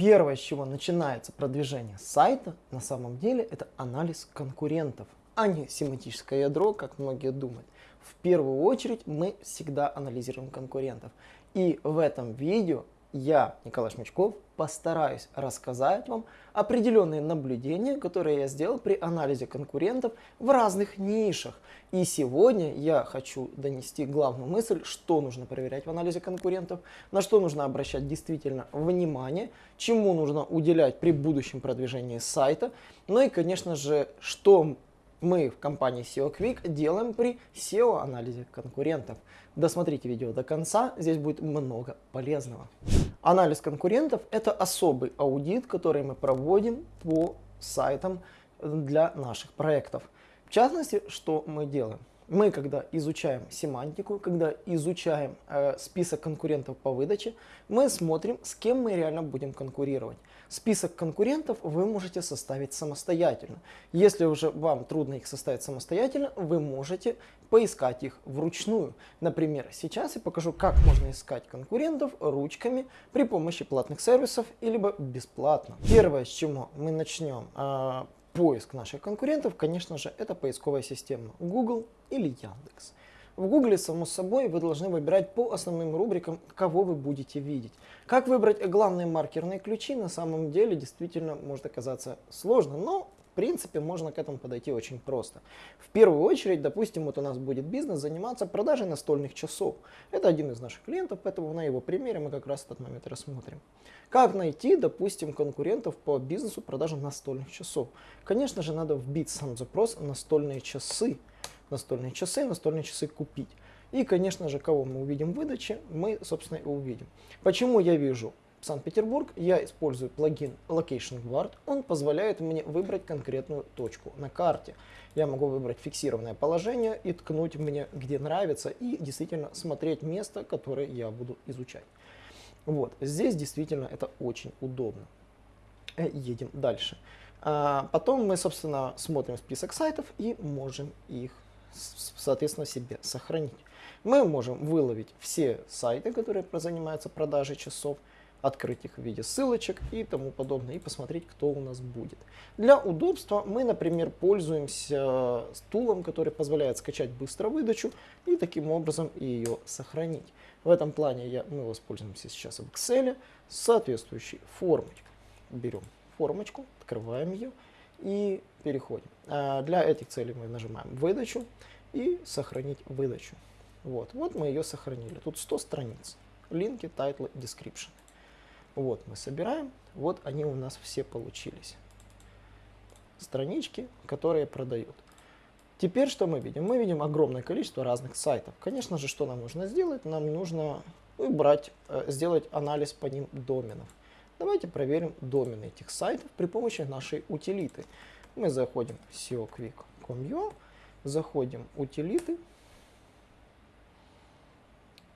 Первое, с чего начинается продвижение сайта, на самом деле, это анализ конкурентов, а не семантическое ядро, как многие думают. В первую очередь мы всегда анализируем конкурентов. И в этом видео я, Николай Шмачков, постараюсь рассказать вам определенные наблюдения, которые я сделал при анализе конкурентов в разных нишах. И сегодня я хочу донести главную мысль, что нужно проверять в анализе конкурентов, на что нужно обращать действительно внимание, чему нужно уделять при будущем продвижении сайта, ну и, конечно же, что мы в компании SEO Quick делаем при SEO-анализе конкурентов. Досмотрите видео до конца, здесь будет много полезного. Анализ конкурентов – это особый аудит, который мы проводим по сайтам для наших проектов. В частности, что мы делаем? Мы, когда изучаем семантику, когда изучаем э, список конкурентов по выдаче, мы смотрим, с кем мы реально будем конкурировать. Список конкурентов вы можете составить самостоятельно. Если уже вам трудно их составить самостоятельно, вы можете поискать их вручную. Например, сейчас я покажу, как можно искать конкурентов ручками при помощи платных сервисов или бесплатно. Первое, с чего мы начнем э, поиск наших конкурентов, конечно же, это поисковая система Google или Яндекс. В Google, само собой, вы должны выбирать по основным рубрикам, кого вы будете видеть. Как выбрать главные маркерные ключи, на самом деле, действительно может оказаться сложно, но в принципе, можно к этому подойти очень просто. В первую очередь, допустим, вот у нас будет бизнес заниматься продажей настольных часов. Это один из наших клиентов, поэтому на его примере мы как раз этот момент рассмотрим. Как найти, допустим, конкурентов по бизнесу продажи настольных часов? Конечно же, надо вбить сам запрос «настольные часы». Настольные часы, настольные часы купить. И, конечно же, кого мы увидим в выдаче, мы, собственно, и увидим. Почему я вижу Санкт-Петербург, я использую плагин Location Guard. Он позволяет мне выбрать конкретную точку на карте. Я могу выбрать фиксированное положение и ткнуть мне, где нравится, и действительно смотреть место, которое я буду изучать. Вот, здесь действительно это очень удобно. Э, едем дальше. А потом мы, собственно, смотрим список сайтов и можем их, соответственно, себе сохранить. Мы можем выловить все сайты, которые занимаются продажей часов, открыть их в виде ссылочек и тому подобное, и посмотреть, кто у нас будет. Для удобства мы, например, пользуемся стулом, который позволяет скачать быстро выдачу и таким образом ее сохранить. В этом плане я, мы воспользуемся сейчас в Excel соответствующей формочкой. Берем формочку, открываем ее и переходим. А для этих целей мы нажимаем выдачу и сохранить выдачу. Вот, вот мы ее сохранили. Тут 100 страниц. Линки, тайтлы, description. Вот мы собираем, вот они у нас все получились. Странички, которые продают. Теперь что мы видим? Мы видим огромное количество разных сайтов. Конечно же, что нам нужно сделать? Нам нужно убрать, э, сделать анализ по ним доменов. Давайте проверим домены этих сайтов при помощи нашей утилиты. Мы заходим в seoquick.com.ua, заходим в утилиты,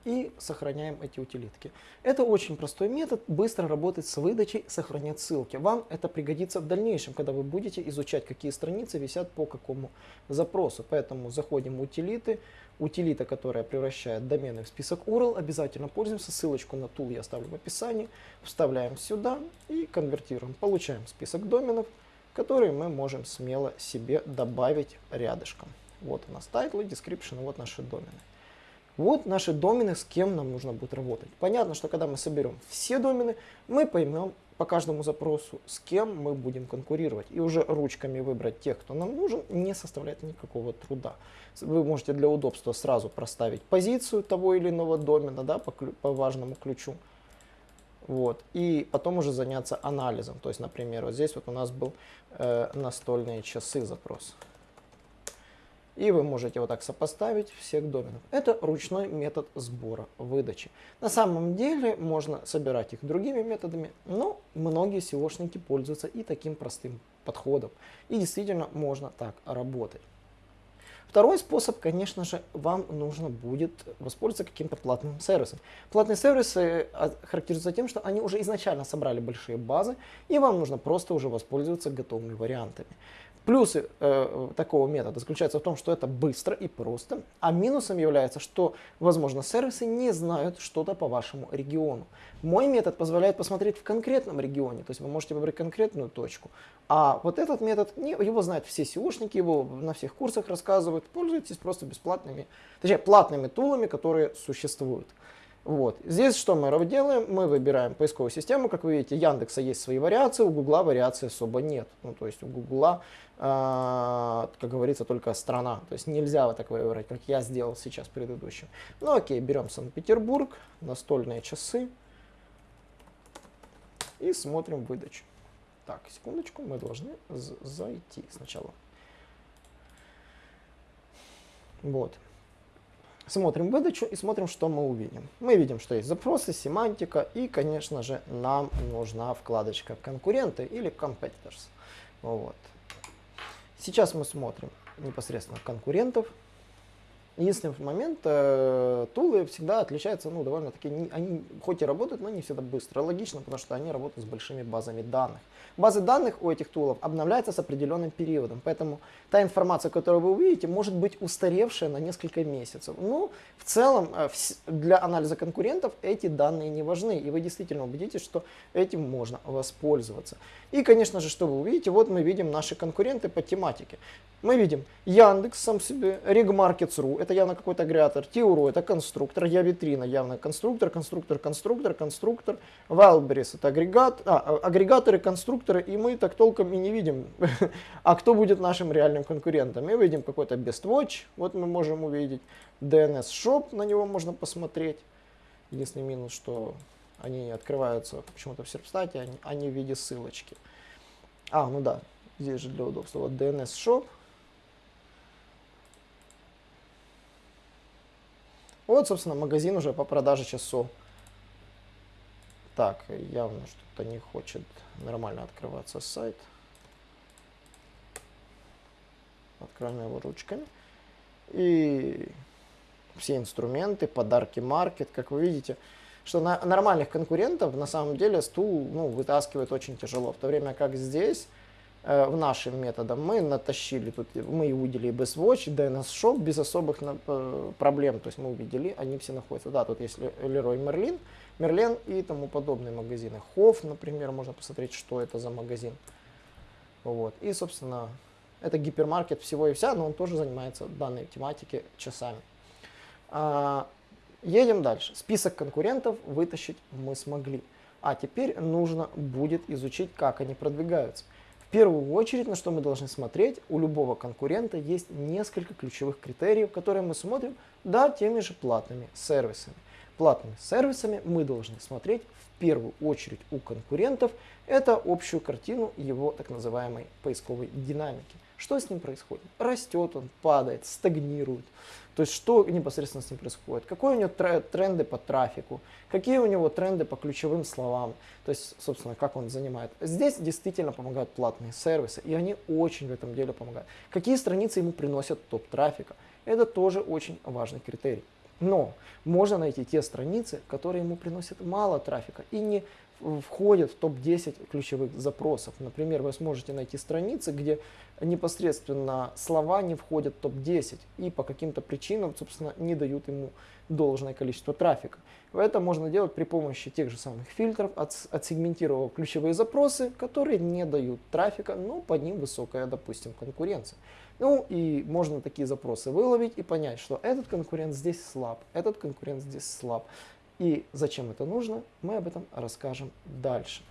и сохраняем эти утилитки. Это очень простой метод, быстро работать с выдачей, сохранять ссылки. Вам это пригодится в дальнейшем, когда вы будете изучать, какие страницы висят по какому запросу. Поэтому заходим в утилиты, утилита, которая превращает домены в список URL, обязательно пользуемся. Ссылочку на тул я оставлю в описании. Вставляем сюда и конвертируем. Получаем список доменов, которые мы можем смело себе добавить рядышком. Вот у нас title, description, вот наши домены. Вот наши домены, с кем нам нужно будет работать. Понятно, что когда мы соберем все домены, мы поймем по каждому запросу, с кем мы будем конкурировать. И уже ручками выбрать тех, кто нам нужен, не составляет никакого труда. Вы можете для удобства сразу проставить позицию того или иного домена да, по, по важному ключу. Вот. И потом уже заняться анализом. То есть, например, вот здесь вот у нас был э, настольные часы запрос. И вы можете вот так сопоставить всех доменов. Это ручной метод сбора выдачи. На самом деле можно собирать их другими методами, но многие SEOшники пользуются и таким простым подходом. И действительно можно так работать. Второй способ, конечно же, вам нужно будет воспользоваться каким-то платным сервисом. Платные сервисы а, характеризуются тем, что они уже изначально собрали большие базы, и вам нужно просто уже воспользоваться готовыми вариантами. Плюсы э, такого метода заключаются в том, что это быстро и просто, а минусом является, что, возможно, сервисы не знают что-то по вашему региону. Мой метод позволяет посмотреть в конкретном регионе, то есть вы можете выбрать конкретную точку, а вот этот метод, не, его знают все SEOшники, его на всех курсах рассказывают, пользуйтесь просто бесплатными, точнее платными тулами, которые существуют. Вот. Здесь что мы делаем? Мы выбираем поисковую систему. Как вы видите, Яндекса есть свои вариации, у Гугла вариаций особо нет. Ну, то есть у Гугла, э, как говорится, только страна. То есть нельзя вот так выбрать, как я сделал сейчас предыдущим. Ну окей, берем Санкт-Петербург, настольные часы и смотрим выдачу. Так, секундочку, мы должны зайти сначала. Вот. Смотрим выдачу и смотрим, что мы увидим. Мы видим, что есть запросы, семантика и, конечно же, нам нужна вкладочка конкуренты или competitors. Вот. Сейчас мы смотрим непосредственно конкурентов. Единственный момент, э, тулы всегда отличаются, ну, довольно-таки, они хоть и работают, но не всегда быстро. Логично, потому что они работают с большими базами данных. Базы данных у этих тулов обновляются с определенным периодом, поэтому та информация, которую вы увидите, может быть устаревшая на несколько месяцев. Ну, в целом, э, для анализа конкурентов эти данные не важны, и вы действительно убедитесь, что этим можно воспользоваться. И, конечно же, что вы увидите, вот мы видим наши конкуренты по тематике. Мы видим Яндекс сам себе, Regmarkets.ru, это явно какой-то агрегатор, Тиуру, это конструктор, Я Витрина, явно конструктор, конструктор, конструктор, конструктор, Wildberries, это агрегат, а, а, агрегаторы, конструкторы, и мы так толком и не видим, а кто будет нашим реальным конкурентом. Мы видим какой-то BestWatch, вот мы можем увидеть, DNS Shop, на него можно посмотреть. Единственный минус, что они открываются почему-то в серпстате, они, они в виде ссылочки. А, ну да, здесь же для удобства. Вот DNS Shop. Вот, собственно, магазин уже по продаже часов. Так, явно что-то не хочет нормально открываться сайт. Откроем его ручками. И все инструменты, подарки маркет, как вы видите, что на нормальных конкурентов на самом деле стул ну, вытаскивает очень тяжело, в то время как здесь в нашем методом мы натащили, тут мы увидели BestWatch, DNS Shop без особых э, проблем, то есть мы увидели, они все находятся, да, тут есть Leroy Merlin, Мерлен и тому подобные магазины. Хофф, например, можно посмотреть, что это за магазин. Вот. И, собственно, это гипермаркет всего и вся, но он тоже занимается данной тематикой часами. А, Едем дальше. Список конкурентов вытащить мы смогли. А теперь нужно будет изучить, как они продвигаются. В первую очередь, на что мы должны смотреть, у любого конкурента есть несколько ключевых критериев, которые мы смотрим, да, теми же платными сервисами. Платными сервисами мы должны смотреть в первую очередь у конкурентов, это общую картину его так называемой поисковой динамики. Что с ним происходит? Растет он, падает, стагнирует. То есть что непосредственно с ним происходит? Какие у него тренды по трафику? Какие у него тренды по ключевым словам? То есть, собственно, как он занимает. Здесь действительно помогают платные сервисы, и они очень в этом деле помогают. Какие страницы ему приносят топ трафика? Это тоже очень важный критерий. Но можно найти те страницы, которые ему приносят мало трафика и не входят в топ-10 ключевых запросов. Например, вы сможете найти страницы, где непосредственно слова не входят в топ-10 и по каким-то причинам, собственно, не дают ему должное количество трафика. Это можно делать при помощи тех же самых фильтров, отсегментировав ключевые запросы, которые не дают трафика, но по ним высокая, допустим, конкуренция. Ну и можно такие запросы выловить и понять, что этот конкурент здесь слаб, этот конкурент здесь слаб. И зачем это нужно, мы об этом расскажем дальше.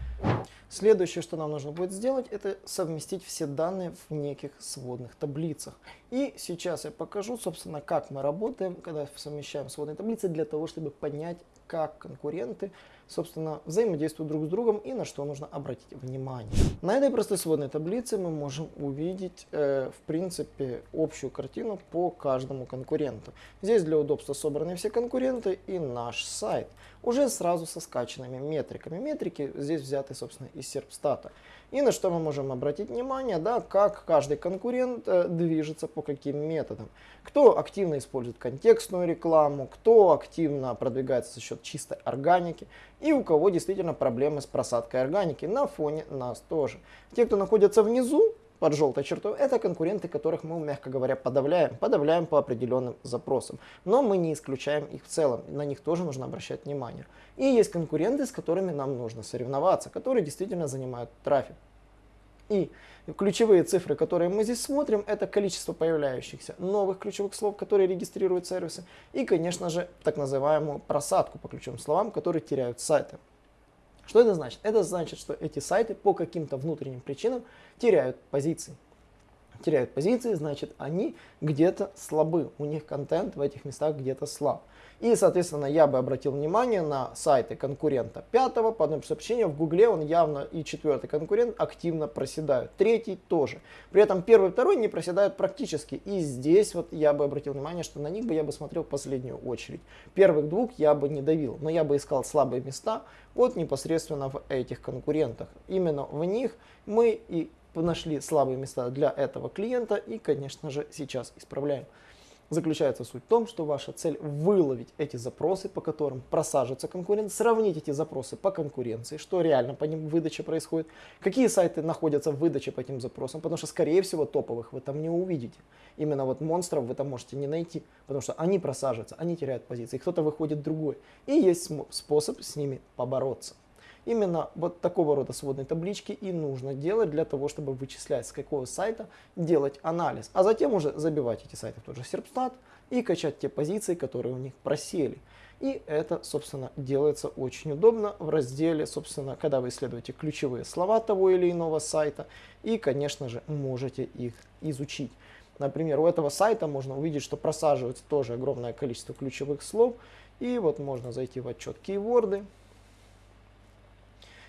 Следующее, что нам нужно будет сделать, это совместить все данные в неких сводных таблицах. И сейчас я покажу, собственно, как мы работаем, когда совмещаем сводные таблицы, для того, чтобы понять, как конкуренты собственно, взаимодействуют друг с другом и на что нужно обратить внимание. На этой простой сводной таблице мы можем увидеть, э, в принципе, общую картину по каждому конкуренту. Здесь для удобства собраны все конкуренты и наш сайт, уже сразу со скачанными метриками. Метрики здесь взяты, собственно, из серпстата. И на что мы можем обратить внимание, да, как каждый конкурент э, движется по каким методам. Кто активно использует контекстную рекламу, кто активно продвигается за счет чистой органики и у кого действительно проблемы с просадкой органики на фоне нас тоже. Те, кто находятся внизу, под желтой чертой, это конкуренты, которых мы, мягко говоря, подавляем. Подавляем по определенным запросам. Но мы не исключаем их в целом, на них тоже нужно обращать внимание. И есть конкуренты, с которыми нам нужно соревноваться, которые действительно занимают трафик. И ключевые цифры, которые мы здесь смотрим, это количество появляющихся новых ключевых слов, которые регистрируют сервисы, и, конечно же, так называемую просадку по ключевым словам, которые теряют сайты. Что это значит? Это значит, что эти сайты по каким-то внутренним причинам теряют позиции. Теряют позиции, значит, они где-то слабы, у них контент в этих местах где-то слаб. И, соответственно, я бы обратил внимание на сайты конкурента пятого. По одному сообщению в Гугле он явно и четвертый конкурент активно проседают. Третий тоже. При этом первый и второй не проседают практически. И здесь вот я бы обратил внимание, что на них бы я бы смотрел в последнюю очередь. Первых двух я бы не давил, но я бы искал слабые места вот непосредственно в этих конкурентах. Именно в них мы и нашли слабые места для этого клиента и, конечно же, сейчас исправляем заключается суть в том, что ваша цель выловить эти запросы, по которым просаживается конкурент, сравнить эти запросы по конкуренции, что реально по ним выдача происходит, какие сайты находятся в выдаче по этим запросам, потому что, скорее всего, топовых вы там не увидите. Именно вот монстров вы там можете не найти, потому что они просаживаются, они теряют позиции, кто-то выходит другой. И есть способ с ними побороться. Именно вот такого рода сводные таблички и нужно делать для того, чтобы вычислять, с какого сайта делать анализ. А затем уже забивать эти сайты в тот же Серпстат и качать те позиции, которые у них просели. И это, собственно, делается очень удобно в разделе, собственно, когда вы исследуете ключевые слова того или иного сайта. И, конечно же, можете их изучить. Например, у этого сайта можно увидеть, что просаживается тоже огромное количество ключевых слов. И вот можно зайти в отчет кейворды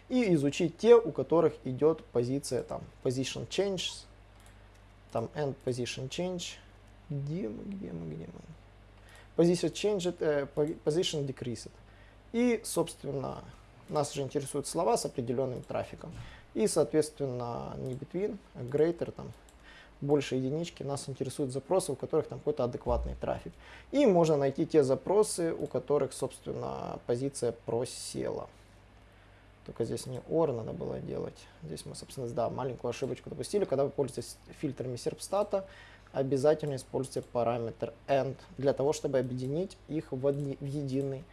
и изучить те, у которых идет позиция там position change, там end position change, где мы, где мы, где мы. Position change, э, position decreased. И, собственно, нас же интересуют слова с определенным трафиком. И, соответственно, не between, а greater, там, больше единички, нас интересуют запросы, у которых там какой-то адекватный трафик. И можно найти те запросы, у которых, собственно, позиция просела. Только здесь не OR надо было делать. Здесь мы, собственно, да, маленькую ошибочку допустили. Когда вы пользуетесь фильтрами серпстата, обязательно используйте параметр AND для того, чтобы объединить их в, одни, в, единый,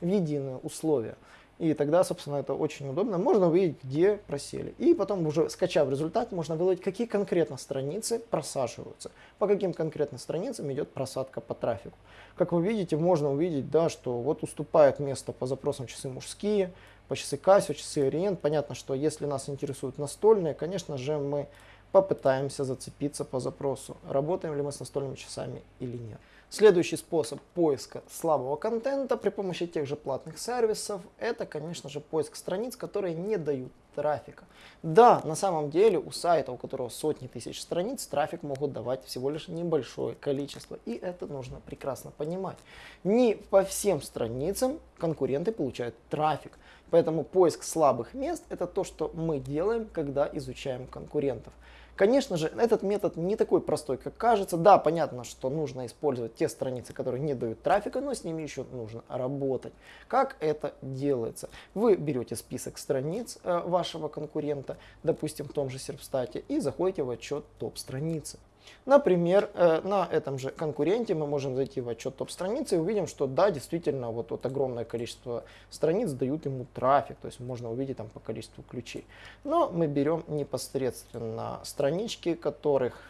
в единое условие. И тогда, собственно, это очень удобно. Можно увидеть, где просели. И потом, уже скачав результат, можно выловить, какие конкретно страницы просаживаются. По каким конкретно страницам идет просадка по трафику. Как вы видите, можно увидеть, да, что вот уступает место по запросам часы мужские, по часы Casio, часы Orient. Понятно, что если нас интересуют настольные, конечно же, мы попытаемся зацепиться по запросу, работаем ли мы с настольными часами или нет. Следующий способ поиска слабого контента при помощи тех же платных сервисов, это, конечно же, поиск страниц, которые не дают трафика. Да, на самом деле у сайта, у которого сотни тысяч страниц, трафик могут давать всего лишь небольшое количество. И это нужно прекрасно понимать. Не по всем страницам конкуренты получают трафик. Поэтому поиск слабых мест это то, что мы делаем, когда изучаем конкурентов. Конечно же, этот метод не такой простой, как кажется. Да, понятно, что нужно использовать те страницы, которые не дают трафика, но с ними еще нужно работать. Как это делается? Вы берете список страниц э, вашего конкурента, допустим, в том же Серпстате, и заходите в отчет топ-страницы. Например, э, на этом же конкуренте мы можем зайти в отчет топ-страницы и увидим, что да, действительно, вот, вот огромное количество страниц дают ему трафик, то есть можно увидеть там по количеству ключей. Но мы берем непосредственно странички, которых,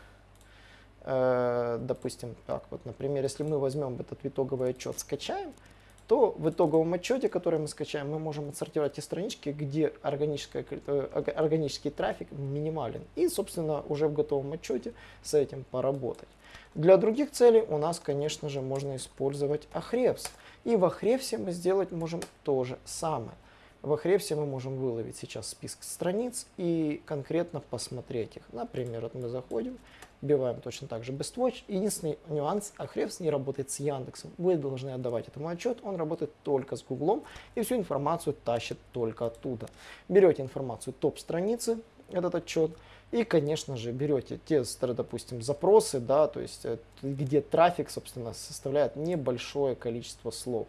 э, допустим, так вот, например, если мы возьмем этот итоговый отчет, скачаем, то в итоговом отчете, который мы скачаем, мы можем отсортировать те странички, где э, органический трафик минимален. И, собственно, уже в готовом отчете с этим поработать. Для других целей у нас, конечно же, можно использовать Ahrefs. И в Ahrefs мы сделать можем то же самое. В Ahrefs мы можем выловить сейчас список страниц и конкретно посмотреть их. Например, вот мы заходим, вбиваем точно так же BestWatch. Единственный нюанс, Ahrefs не работает с Яндексом. Вы должны отдавать этому отчет, он работает только с Гуглом и всю информацию тащит только оттуда. Берете информацию топ-страницы, этот отчет, и, конечно же, берете те, допустим, запросы, да, то есть э, где трафик, собственно, составляет небольшое количество слов.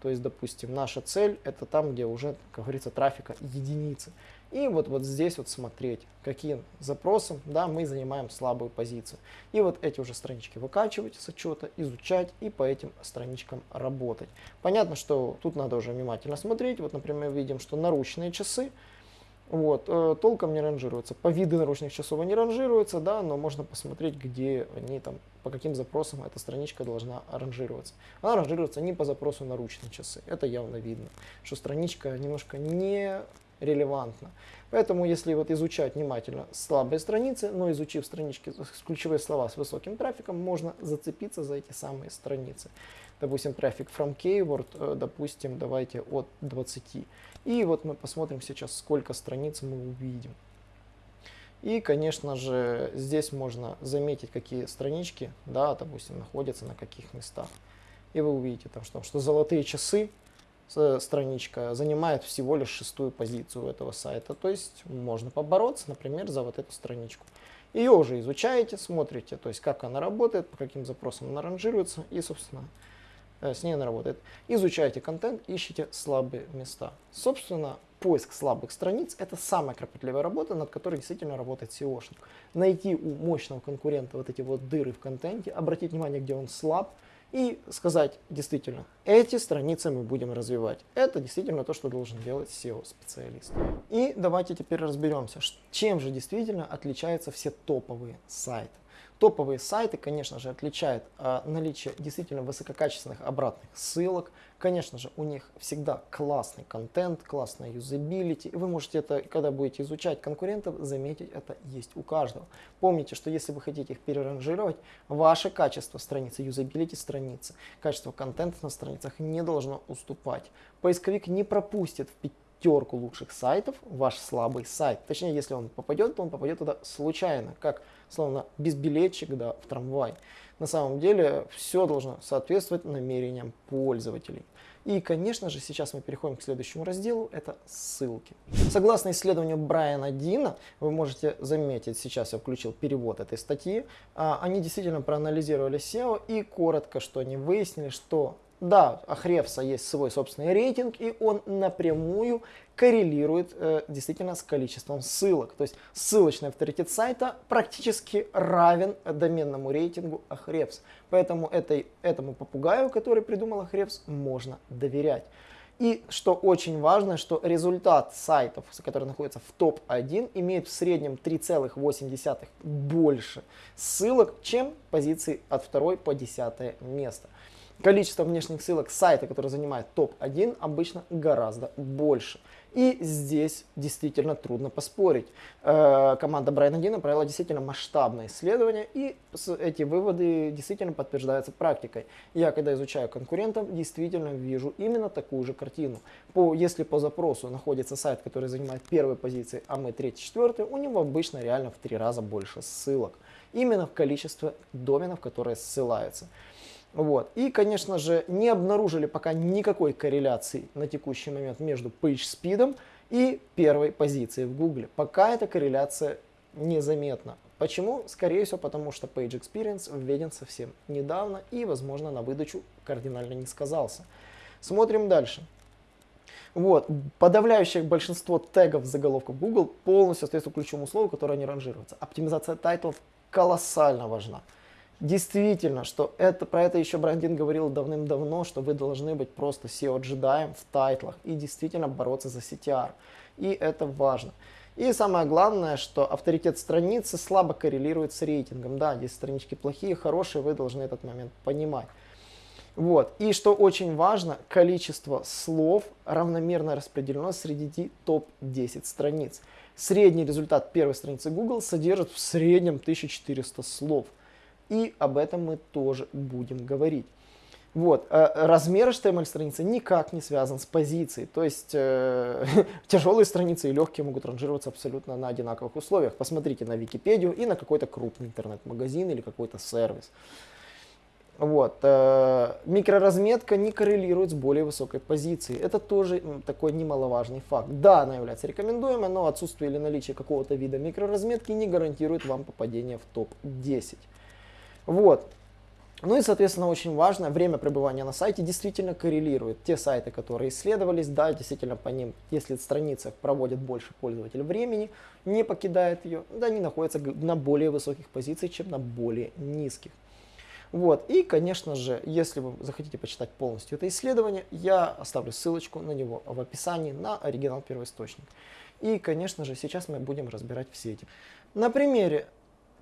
То есть, допустим, наша цель это там, где уже, как говорится, трафика единицы. И вот, вот здесь вот смотреть, каким запросом да, мы занимаем слабую позицию. И вот эти уже странички выкачивать с отчета, изучать и по этим страничкам работать. Понятно, что тут надо уже внимательно смотреть. Вот, например, видим, что наручные часы вот, э, толком не ранжируются. По виду наручных часов они ранжируются, да, но можно посмотреть, где они там, по каким запросам эта страничка должна ранжироваться. Она ранжируется не по запросу наручные часы. Это явно видно, что страничка немножко не релевантна. Поэтому, если вот изучать внимательно слабые страницы, но изучив странички, ключевые слова с высоким трафиком, можно зацепиться за эти самые страницы. Допустим, трафик from keyword, э, допустим, давайте от 20. И вот мы посмотрим сейчас, сколько страниц мы увидим. И, конечно же, здесь можно заметить, какие странички, да, допустим, находятся на каких местах. И вы увидите, там, что, что золотые часы страничка занимает всего лишь шестую позицию этого сайта. То есть можно побороться, например, за вот эту страничку. Ее уже изучаете, смотрите, то есть как она работает, по каким запросам она ранжируется и, собственно, Э, с ней она работает. Изучайте контент, ищите слабые места. Собственно, поиск слабых страниц – это самая кропотливая работа, над которой действительно работает SEOшник. Найти у мощного конкурента вот эти вот дыры в контенте, обратить внимание, где он слаб, и сказать действительно, эти страницы мы будем развивать. Это действительно то, что должен делать SEO-специалист. И давайте теперь разберемся, чем же действительно отличаются все топовые сайты. Топовые сайты, конечно же, отличают а, наличие действительно высококачественных обратных ссылок. Конечно же, у них всегда классный контент, классная юзабилити. И вы можете это, когда будете изучать конкурентов, заметить, это есть у каждого. Помните, что если вы хотите их переранжировать, ваше качество страницы, юзабилити страницы, качество контента на страницах не должно уступать. Поисковик не пропустит в пятерку лучших сайтов ваш слабый сайт. Точнее, если он попадет, то он попадет туда случайно, как словно безбилетчик да, в трамвай. На самом деле все должно соответствовать намерениям пользователей. И, конечно же, сейчас мы переходим к следующему разделу, это ссылки. Согласно исследованию Брайана Дина, вы можете заметить, сейчас я включил перевод этой статьи, а, они действительно проанализировали SEO и коротко, что они выяснили, что да, у Хревса есть свой собственный рейтинг, и он напрямую коррелирует э, действительно с количеством ссылок. То есть ссылочный авторитет сайта практически равен доменному рейтингу Ahrefs. Поэтому этой, этому попугаю, который придумал Ahrefs, можно доверять. И что очень важно, что результат сайтов, которые находятся в топ-1, имеет в среднем 3,8 больше ссылок, чем позиции от 2 по 10 место количество внешних ссылок сайта, который занимает топ-1, обычно гораздо больше. И здесь действительно трудно поспорить. Э, команда Брайана Дина провела действительно масштабное исследование, и эти выводы действительно подтверждаются практикой. Я, когда изучаю конкурентов, действительно вижу именно такую же картину. По, если по запросу находится сайт, который занимает первые позиции, а мы третий, четвертый, у него обычно реально в три раза больше ссылок. Именно в количестве доменов, которые ссылаются. Вот. И, конечно же, не обнаружили пока никакой корреляции на текущий момент между PageSpeed и первой позицией в Google. Пока эта корреляция незаметна. Почему? Скорее всего, потому что Page Experience введен совсем недавно и, возможно, на выдачу кардинально не сказался. Смотрим дальше. Вот. Подавляющее большинство тегов заголовков Google полностью соответствует ключевому слову, которое не ранжируется. Оптимизация тайтлов колоссально важна. Действительно, что это, про это еще Брандин говорил давным-давно, что вы должны быть просто SEO-джедаем в тайтлах и действительно бороться за CTR. И это важно. И самое главное, что авторитет страницы слабо коррелирует с рейтингом. Да, здесь странички плохие, хорошие, вы должны этот момент понимать. Вот. И что очень важно, количество слов равномерно распределено среди топ-10 страниц. Средний результат первой страницы Google содержит в среднем 1400 слов и об этом мы тоже будем говорить. Вот. Э, размер HTML страницы никак не связан с позицией. То есть э, тяжелые страницы и легкие могут ранжироваться абсолютно на одинаковых условиях. Посмотрите на Википедию и на какой-то крупный интернет-магазин или какой-то сервис. Вот. Э, микроразметка не коррелирует с более высокой позицией. Это тоже такой немаловажный факт. Да, она является рекомендуемой, но отсутствие или наличие какого-то вида микроразметки не гарантирует вам попадение в топ-10. Вот. Ну и, соответственно, очень важно, время пребывания на сайте действительно коррелирует. Те сайты, которые исследовались, да, действительно по ним, если страница проводит больше пользователь времени, не покидает ее, да, они находятся на более высоких позициях, чем на более низких. Вот. И, конечно же, если вы захотите почитать полностью это исследование, я оставлю ссылочку на него в описании на оригинал первоисточник. И, конечно же, сейчас мы будем разбирать все эти. На примере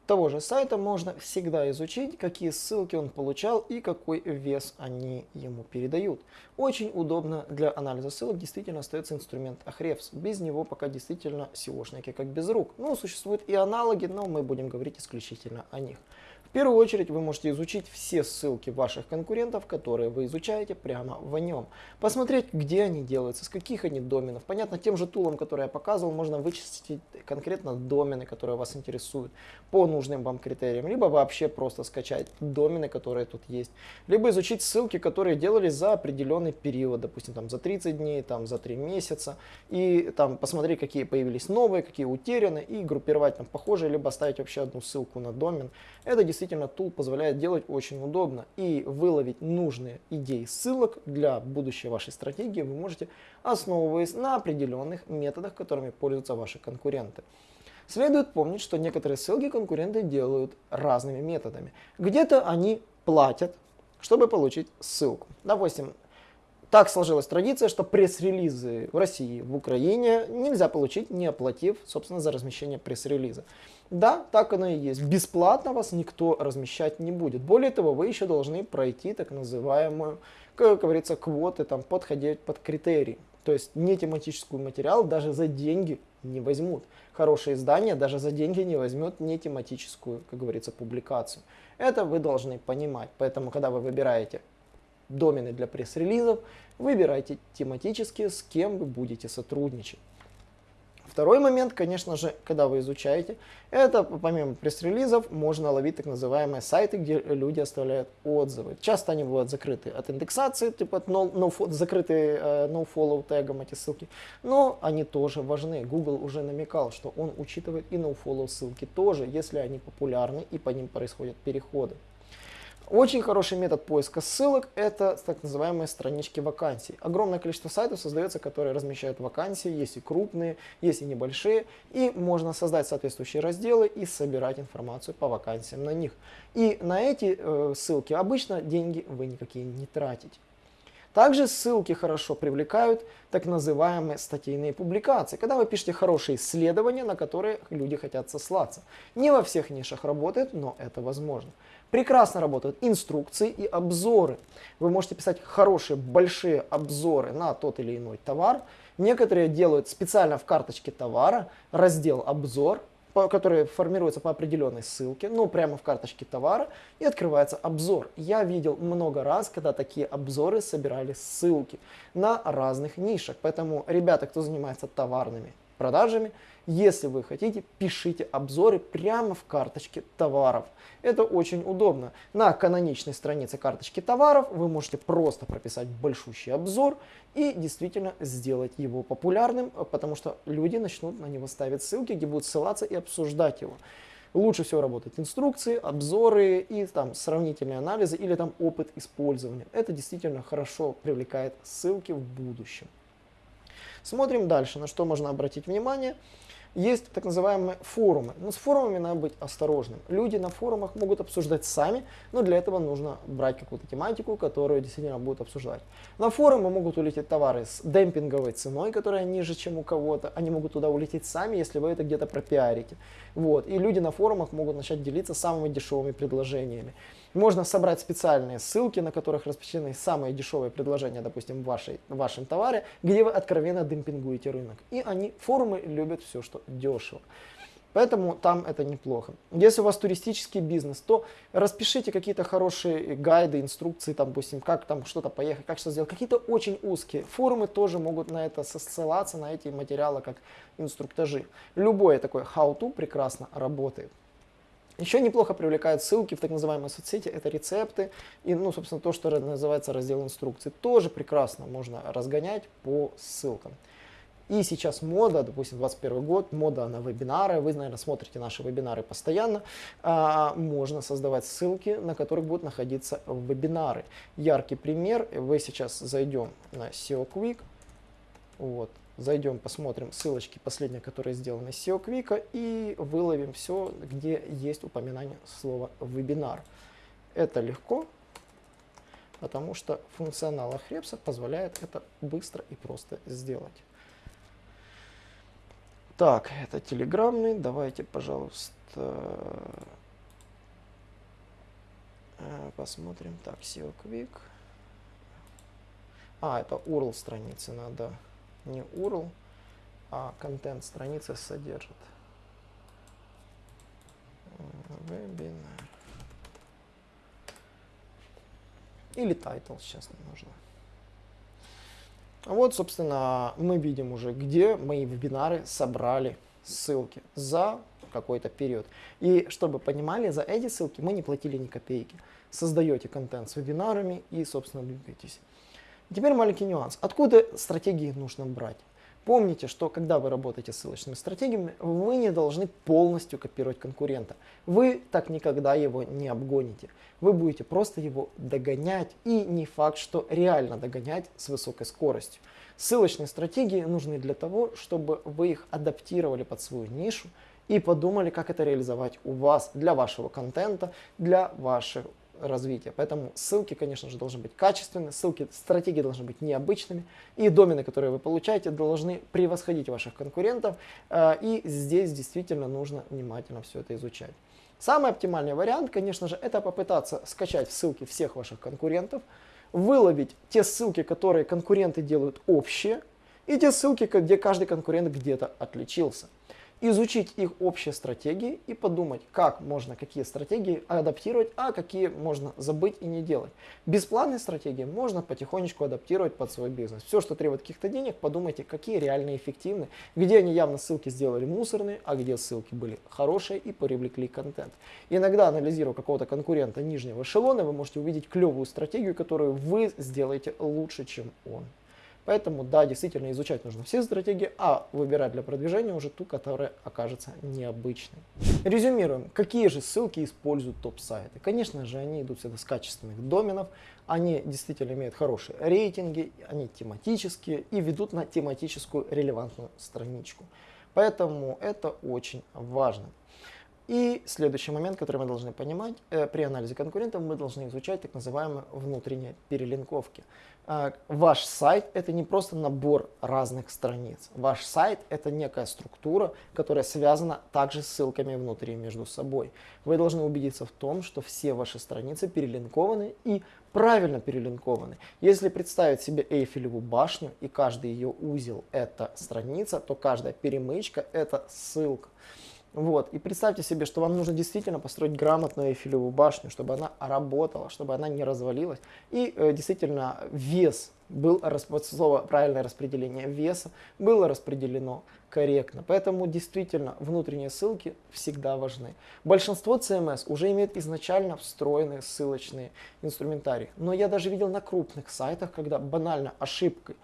того же сайта можно всегда изучить, какие ссылки он получал и какой вес они ему передают. Очень удобно для анализа ссылок действительно остается инструмент Ahrefs. Без него пока действительно SEOшники как без рук. Ну, существуют и аналоги, но мы будем говорить исключительно о них. В первую очередь вы можете изучить все ссылки ваших конкурентов, которые вы изучаете прямо в нем. Посмотреть, где они делаются, с каких они доменов. Понятно, тем же тулом, который я показывал, можно вычислить конкретно домены, которые вас интересуют по нужным вам критериям. Либо вообще просто скачать домены, которые тут есть. Либо изучить ссылки, которые делались за определенный период, допустим, там за 30 дней, там за 3 месяца. И там посмотреть, какие появились новые, какие утеряны, и группировать там похожие, либо ставить вообще одну ссылку на домен. Это тул позволяет делать очень удобно и выловить нужные идеи ссылок для будущей вашей стратегии вы можете, основываясь на определенных методах, которыми пользуются ваши конкуренты. Следует помнить, что некоторые ссылки конкуренты делают разными методами. Где-то они платят, чтобы получить ссылку. Допустим, так сложилась традиция, что пресс-релизы в России, в Украине нельзя получить, не оплатив, собственно, за размещение пресс-релиза. Да, так оно и есть. Бесплатно вас никто размещать не будет. Более того, вы еще должны пройти так называемую, как говорится, квоты, там, подходить под критерии. То есть не тематический материал даже за деньги не возьмут. Хорошее издание даже за деньги не возьмет не тематическую, как говорится, публикацию. Это вы должны понимать. Поэтому, когда вы выбираете домены для пресс-релизов, выбирайте тематические, с кем вы будете сотрудничать. Второй момент, конечно же, когда вы изучаете, это помимо пресс-релизов можно ловить так называемые сайты, где люди оставляют отзывы. Часто они бывают закрыты от индексации, типа no, no, закрытые no-follow тегом эти ссылки, но они тоже важны. Google уже намекал, что он учитывает и no-follow ссылки тоже, если они популярны и по ним происходят переходы. Очень хороший метод поиска ссылок – это так называемые странички вакансий. Огромное количество сайтов создается, которые размещают вакансии, есть и крупные, есть и небольшие, и можно создать соответствующие разделы и собирать информацию по вакансиям на них. И на эти э, ссылки обычно деньги вы никакие не тратите. Также ссылки хорошо привлекают так называемые статейные публикации, когда вы пишете хорошие исследования, на которые люди хотят сослаться. Не во всех нишах работает, но это возможно. Прекрасно работают инструкции и обзоры. Вы можете писать хорошие, большие обзоры на тот или иной товар. Некоторые делают специально в карточке товара раздел «Обзор», который формируется по определенной ссылке, ну прямо в карточке товара, и открывается обзор. Я видел много раз, когда такие обзоры собирали ссылки на разных нишах. Поэтому ребята, кто занимается товарными продажами, если вы хотите, пишите обзоры прямо в карточке товаров. Это очень удобно. На каноничной странице карточки товаров вы можете просто прописать большущий обзор и действительно сделать его популярным, потому что люди начнут на него ставить ссылки, где будут ссылаться и обсуждать его. Лучше всего работают инструкции, обзоры и там сравнительные анализы или там опыт использования. Это действительно хорошо привлекает ссылки в будущем. Смотрим дальше, на что можно обратить внимание. Есть так называемые форумы. Но с форумами надо быть осторожным. Люди на форумах могут обсуждать сами, но для этого нужно брать какую-то тематику, которую действительно будут обсуждать. На форумы могут улететь товары с демпинговой ценой, которая ниже, чем у кого-то. Они могут туда улететь сами, если вы это где-то пропиарите. Вот. И люди на форумах могут начать делиться самыми дешевыми предложениями. Можно собрать специальные ссылки, на которых распределены самые дешевые предложения, допустим, в, вашей, в вашем товаре, где вы откровенно демпингуете рынок. И они, форумы любят все, что дешево. Поэтому там это неплохо. Если у вас туристический бизнес, то распишите какие-то хорошие гайды, инструкции, там, допустим, как там что-то поехать, как что сделать. Какие-то очень узкие. Форумы тоже могут на это ссылаться, на эти материалы, как инструктажи. Любое такое how-to прекрасно работает. Еще неплохо привлекают ссылки в так называемые соцсети, это рецепты и, ну, собственно, то, что называется раздел инструкций. Тоже прекрасно можно разгонять по ссылкам. И сейчас мода, допустим, 21 год, мода на вебинары, вы, наверное, смотрите наши вебинары постоянно, а, можно создавать ссылки, на которых будут находиться вебинары. Яркий пример, вы сейчас зайдем на SEO Quick, вот, зайдем, посмотрим ссылочки последние, которые сделаны с SEO Quick, и выловим все, где есть упоминание слова вебинар. Это легко, потому что функционал Ahrefs позволяет это быстро и просто сделать. Так, это телеграммный. Давайте, пожалуйста, э, посмотрим. Так, SEO Quick. А, это URL страницы надо. Не URL, а контент страницы содержит. Вебинар. Или title сейчас не нужно. Вот, собственно, мы видим уже, где мои вебинары собрали ссылки за какой-то период. И чтобы понимали, за эти ссылки мы не платили ни копейки. Создаете контент с вебинарами и, собственно, двигаетесь. Теперь маленький нюанс. Откуда стратегии нужно брать? Помните, что когда вы работаете с ссылочными стратегиями, вы не должны полностью копировать конкурента. Вы так никогда его не обгоните. Вы будете просто его догонять и не факт, что реально догонять с высокой скоростью. Ссылочные стратегии нужны для того, чтобы вы их адаптировали под свою нишу и подумали, как это реализовать у вас, для вашего контента, для ваших развития. Поэтому ссылки, конечно же, должны быть качественные, ссылки, стратегии должны быть необычными, и домены, которые вы получаете, должны превосходить ваших конкурентов, э, и здесь действительно нужно внимательно все это изучать. Самый оптимальный вариант, конечно же, это попытаться скачать ссылки всех ваших конкурентов, выловить те ссылки, которые конкуренты делают общие, и те ссылки, где каждый конкурент где-то отличился изучить их общие стратегии и подумать, как можно какие стратегии адаптировать, а какие можно забыть и не делать. Бесплатные стратегии можно потихонечку адаптировать под свой бизнес. Все, что требует каких-то денег, подумайте, какие реально эффективны, где они явно ссылки сделали мусорные, а где ссылки были хорошие и привлекли контент. Иногда, анализируя какого-то конкурента нижнего эшелона, вы можете увидеть клевую стратегию, которую вы сделаете лучше, чем он. Поэтому, да, действительно изучать нужно все стратегии, а выбирать для продвижения уже ту, которая окажется необычной. Резюмируем, какие же ссылки используют топ-сайты. Конечно же, они идут всегда с качественных доменов, они действительно имеют хорошие рейтинги, они тематические и ведут на тематическую релевантную страничку. Поэтому это очень важно. И следующий момент, который мы должны понимать, э, при анализе конкурентов мы должны изучать так называемые внутренние перелинковки. Э, ваш сайт это не просто набор разных страниц. Ваш сайт это некая структура, которая связана также с ссылками внутри между собой. Вы должны убедиться в том, что все ваши страницы перелинкованы и правильно перелинкованы. Если представить себе Эйфелеву башню и каждый ее узел это страница, то каждая перемычка это ссылка. Вот. И представьте себе, что вам нужно действительно построить грамотную эйфелевую башню, чтобы она работала, чтобы она не развалилась. И э, действительно вес был, слово правильное распределение веса было распределено корректно. Поэтому действительно внутренние ссылки всегда важны. Большинство CMS уже имеет изначально встроенные ссылочные инструментарии. Но я даже видел на крупных сайтах, когда банально ошибкой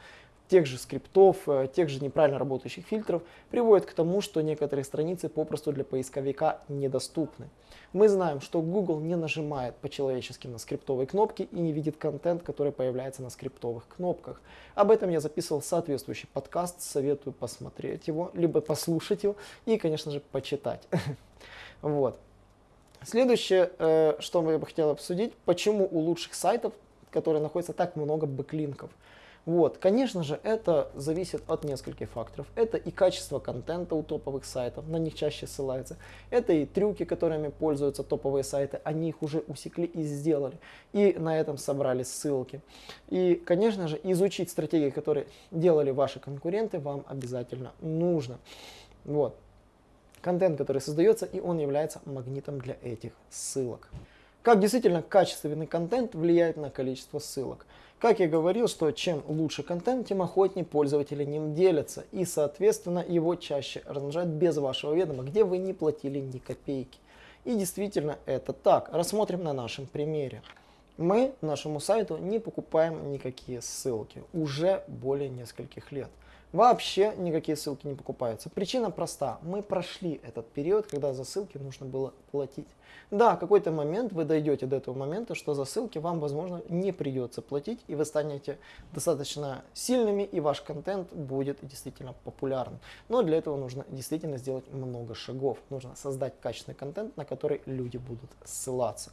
тех же скриптов, э, тех же неправильно работающих фильтров приводит к тому, что некоторые страницы попросту для поисковика недоступны. Мы знаем, что Google не нажимает по-человечески на скриптовые кнопки и не видит контент, который появляется на скриптовых кнопках. Об этом я записывал соответствующий подкаст, советую посмотреть его, либо послушать его и, конечно же, почитать. Вот. Следующее, э, что я бы хотел обсудить, почему у лучших сайтов, которые находятся так много бэклинков. Вот, конечно же, это зависит от нескольких факторов. Это и качество контента у топовых сайтов, на них чаще ссылаются. Это и трюки, которыми пользуются топовые сайты, они их уже усекли и сделали. И на этом собрали ссылки. И, конечно же, изучить стратегии, которые делали ваши конкуренты, вам обязательно нужно. Вот. Контент, который создается, и он является магнитом для этих ссылок. Как действительно качественный контент влияет на количество ссылок. Как я говорил, что чем лучше контент, тем охотнее пользователи ним делятся. И, соответственно, его чаще размножают без вашего ведома, где вы не платили ни копейки. И действительно это так. Рассмотрим на нашем примере. Мы нашему сайту не покупаем никакие ссылки уже более нескольких лет. Вообще никакие ссылки не покупаются. Причина проста. Мы прошли этот период, когда за ссылки нужно было платить. Да, какой-то момент вы дойдете до этого момента, что за ссылки вам, возможно, не придется платить, и вы станете достаточно сильными, и ваш контент будет действительно популярным. Но для этого нужно действительно сделать много шагов. Нужно создать качественный контент, на который люди будут ссылаться.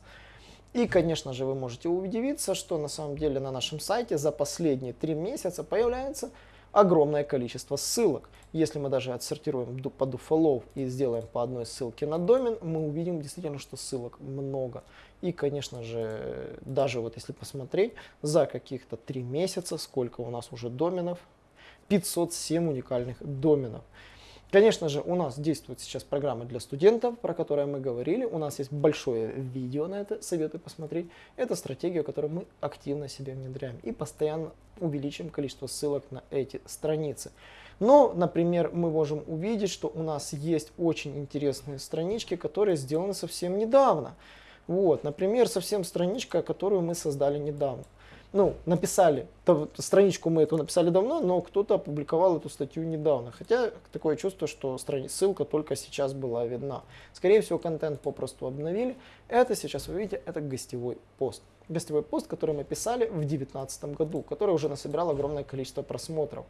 И, конечно же, вы можете удивиться, что на самом деле на нашем сайте за последние три месяца появляется огромное количество ссылок. Если мы даже отсортируем по do и сделаем по одной ссылке на домен, мы увидим действительно, что ссылок много. И, конечно же, даже вот если посмотреть, за каких-то три месяца, сколько у нас уже доменов, 507 уникальных доменов. Конечно же, у нас действует сейчас программа для студентов, про которую мы говорили. У нас есть большое видео на это, советую посмотреть. Это стратегия, которую мы активно себе внедряем и постоянно увеличим количество ссылок на эти страницы. Но, например, мы можем увидеть, что у нас есть очень интересные странички, которые сделаны совсем недавно. Вот, например, совсем страничка, которую мы создали недавно ну, написали, то, страничку мы эту написали давно, но кто-то опубликовал эту статью недавно. Хотя такое чувство, что страни... ссылка только сейчас была видна. Скорее всего, контент попросту обновили. Это сейчас вы видите, это гостевой пост. Гостевой пост, который мы писали в 2019 году, который уже насобирал огромное количество просмотров.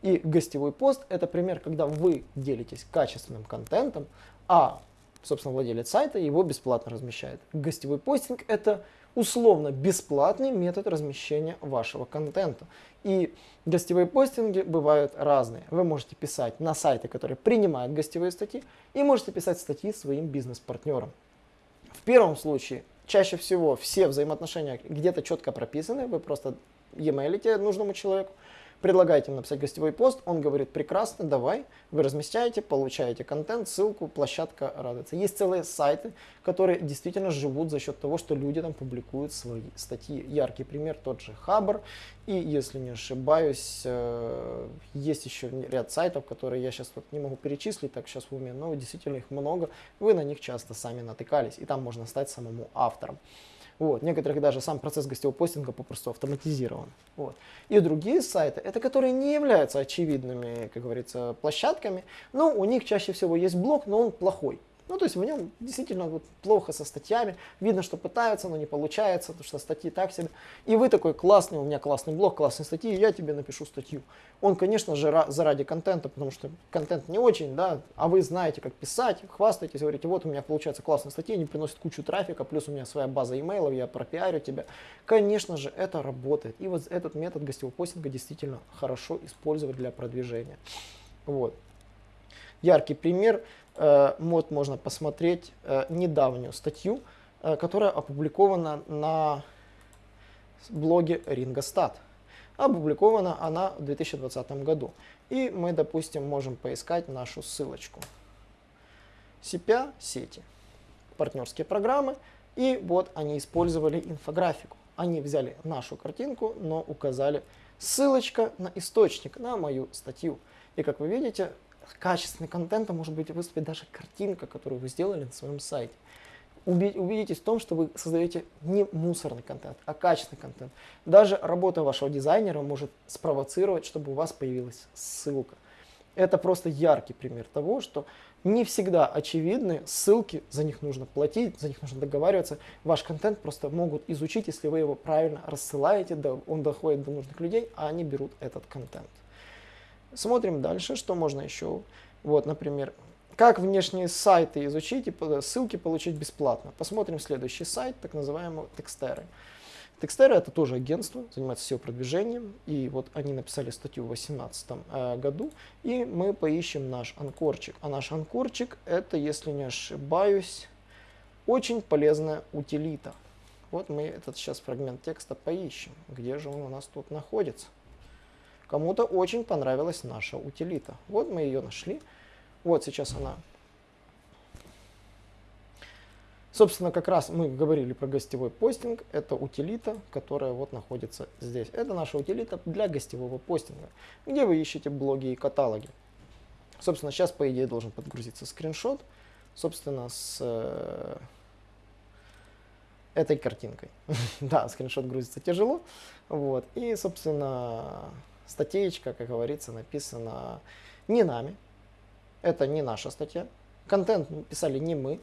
И гостевой пост это пример, когда вы делитесь качественным контентом, а, собственно, владелец сайта его бесплатно размещает. Гостевой постинг это условно бесплатный метод размещения вашего контента. И гостевые постинги бывают разные. Вы можете писать на сайты, которые принимают гостевые статьи, и можете писать статьи своим бизнес-партнерам. В первом случае чаще всего все взаимоотношения где-то четко прописаны, вы просто e-mailите нужному человеку, предлагаете ему написать гостевой пост, он говорит, прекрасно, давай, вы размещаете, получаете контент, ссылку, площадка радуется. Есть целые сайты, которые действительно живут за счет того, что люди там публикуют свои статьи. Яркий пример тот же Хабр, и если не ошибаюсь, э, есть еще ряд сайтов, которые я сейчас вот не могу перечислить так сейчас в уме, но действительно их много, вы на них часто сами натыкались, и там можно стать самому автором. Вот. Некоторых даже сам процесс гостевого постинга попросту автоматизирован. Вот. И другие сайты, это которые не являются очевидными, как говорится, площадками, но у них чаще всего есть блог, но он плохой. Ну, то есть в нем действительно вот плохо со статьями, видно, что пытаются, но не получается, потому что статьи так себе. И вы такой классный, у меня классный блог, классные статьи, я тебе напишу статью. Он, конечно же, заради контента, потому что контент не очень, да, а вы знаете, как писать, хвастаетесь, говорите, вот у меня получается классные статьи, они приносят кучу трафика, плюс у меня своя база имейлов, я пропиарю тебя. Конечно же, это работает. И вот этот метод гостевого постинга действительно хорошо использовать для продвижения. Вот. Яркий пример Э, вот можно посмотреть э, недавнюю статью, э, которая опубликована на блоге Рингостат. Опубликована она в 2020 году. И мы, допустим, можем поискать нашу ссылочку. CPA сети. Партнерские программы. И вот они использовали инфографику. Они взяли нашу картинку, но указали ссылочка на источник, на мою статью. И как вы видите, качественный контент, а может быть выступит даже картинка, которую вы сделали на своем сайте. Убедитесь в том, что вы создаете не мусорный контент, а качественный контент. Даже работа вашего дизайнера может спровоцировать, чтобы у вас появилась ссылка. Это просто яркий пример того, что не всегда очевидны ссылки, за них нужно платить, за них нужно договариваться. Ваш контент просто могут изучить, если вы его правильно рассылаете, он доходит до нужных людей, а они берут этот контент. Смотрим дальше, что можно еще. Вот, например, как внешние сайты изучить и ссылки получить бесплатно. Посмотрим следующий сайт, так называемый Текстеры. Текстеры это тоже агентство, занимается SEO-продвижением. И вот они написали статью в 2018 э, году. И мы поищем наш анкорчик. А наш анкорчик это, если не ошибаюсь, очень полезная утилита. Вот мы этот сейчас фрагмент текста поищем. Где же он у нас тут находится? Кому-то очень понравилась наша утилита. Вот мы ее нашли. Вот сейчас она. Собственно, как раз мы говорили про гостевой постинг. Это утилита, которая вот находится здесь. Это наша утилита для гостевого постинга, где вы ищете блоги и каталоги. Собственно, сейчас, по идее, должен подгрузиться скриншот. Собственно, с э, этой картинкой. да, скриншот грузится тяжело. Вот. И, собственно, статейка, как говорится, написана не нами. Это не наша статья. Контент писали не мы.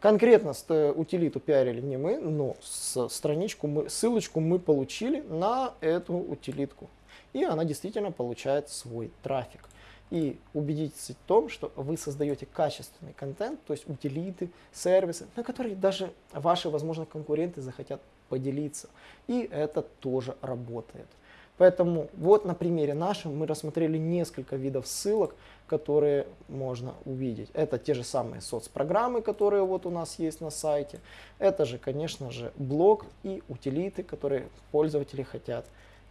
Конкретно утилиту пиарили не мы, но страничку мы, ссылочку мы получили на эту утилитку. И она действительно получает свой трафик. И убедитесь в том, что вы создаете качественный контент, то есть утилиты, сервисы, на которые даже ваши, возможно, конкуренты захотят поделиться. И это тоже работает. Поэтому вот на примере нашем мы рассмотрели несколько видов ссылок, которые можно увидеть. Это те же самые соцпрограммы, которые вот у нас есть на сайте. Это же, конечно же, блог и утилиты, которые пользователи хотят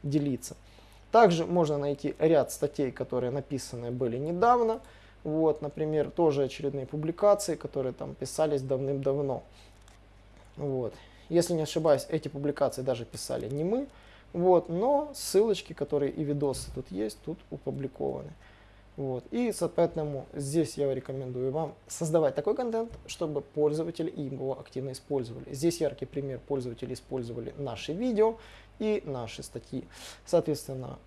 делиться. Также можно найти ряд статей, которые написаны были недавно. Вот, например, тоже очередные публикации, которые там писались давным-давно. Вот. Если не ошибаюсь, эти публикации даже писали не мы. Вот, но ссылочки, которые и видосы тут есть, тут опубликованы. Вот. И, соответственно, здесь я рекомендую вам создавать такой контент, чтобы пользователи его активно использовали. Здесь яркий пример, пользователи использовали наши видео и наши статьи. Соответственно,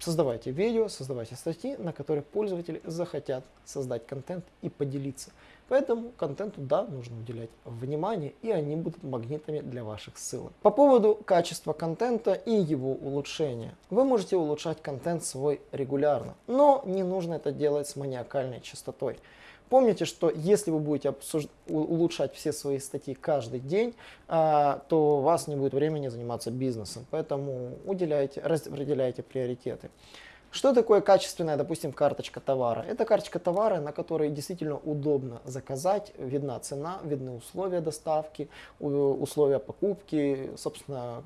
создавайте видео, создавайте статьи, на которые пользователи захотят создать контент и поделиться. Поэтому контенту, да, нужно уделять внимание, и они будут магнитами для ваших ссылок. По поводу качества контента и его улучшения. Вы можете улучшать контент свой регулярно, но не нужно это делать с маниакальной частотой. Помните, что если вы будете улучшать все свои статьи каждый день, а, то у вас не будет времени заниматься бизнесом. Поэтому уделяйте, распределяйте приоритеты. Что такое качественная, допустим, карточка товара? Это карточка товара, на которой действительно удобно заказать, видна цена, видны условия доставки, условия покупки, собственно,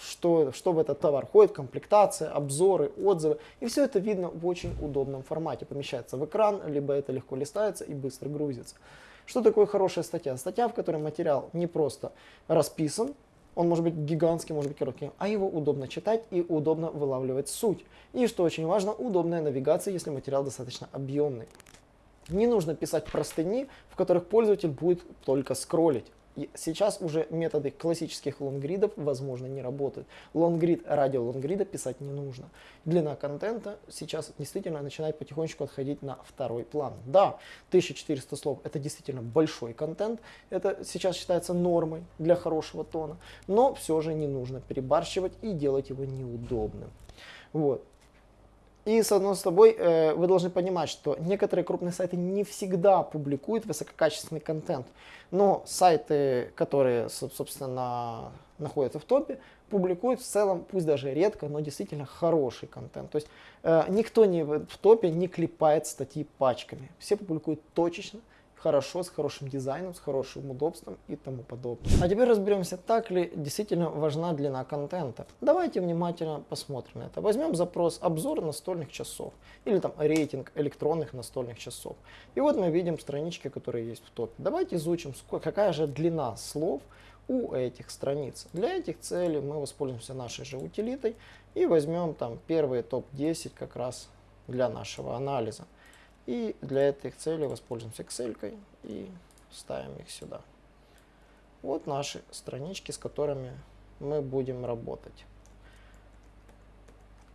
что, что в этот товар входит, комплектация, обзоры, отзывы. И все это видно в очень удобном формате. Помещается в экран, либо это легко листается и быстро грузится. Что такое хорошая статья? Статья, в которой материал не просто расписан, он может быть гигантский, может быть короткий, а его удобно читать и удобно вылавливать суть. И что очень важно, удобная навигация, если материал достаточно объемный. Не нужно писать простыни, в которых пользователь будет только скроллить. Сейчас уже методы классических лонгридов, возможно, не работают. Лонгрид ради лонгрида писать не нужно. Длина контента сейчас действительно начинает потихонечку отходить на второй план. Да, 1400 слов это действительно большой контент, это сейчас считается нормой для хорошего тона, но все же не нужно перебарщивать и делать его неудобным. Вот. И с одной с тобой э, вы должны понимать, что некоторые крупные сайты не всегда публикуют высококачественный контент. Но сайты, которые, собственно, находятся в топе, публикуют в целом, пусть даже редко, но действительно хороший контент. То есть э, никто не в топе не клепает статьи пачками. Все публикуют точечно, хорошо, с хорошим дизайном, с хорошим удобством и тому подобное. А теперь разберемся, так ли действительно важна длина контента. Давайте внимательно посмотрим на это. Возьмем запрос обзор настольных часов или там рейтинг электронных настольных часов. И вот мы видим странички, которые есть в топе. Давайте изучим, какая же длина слов у этих страниц. Для этих целей мы воспользуемся нашей же утилитой и возьмем там первые топ-10 как раз для нашего анализа. И для этих целей воспользуемся Excel и ставим их сюда. Вот наши странички, с которыми мы будем работать.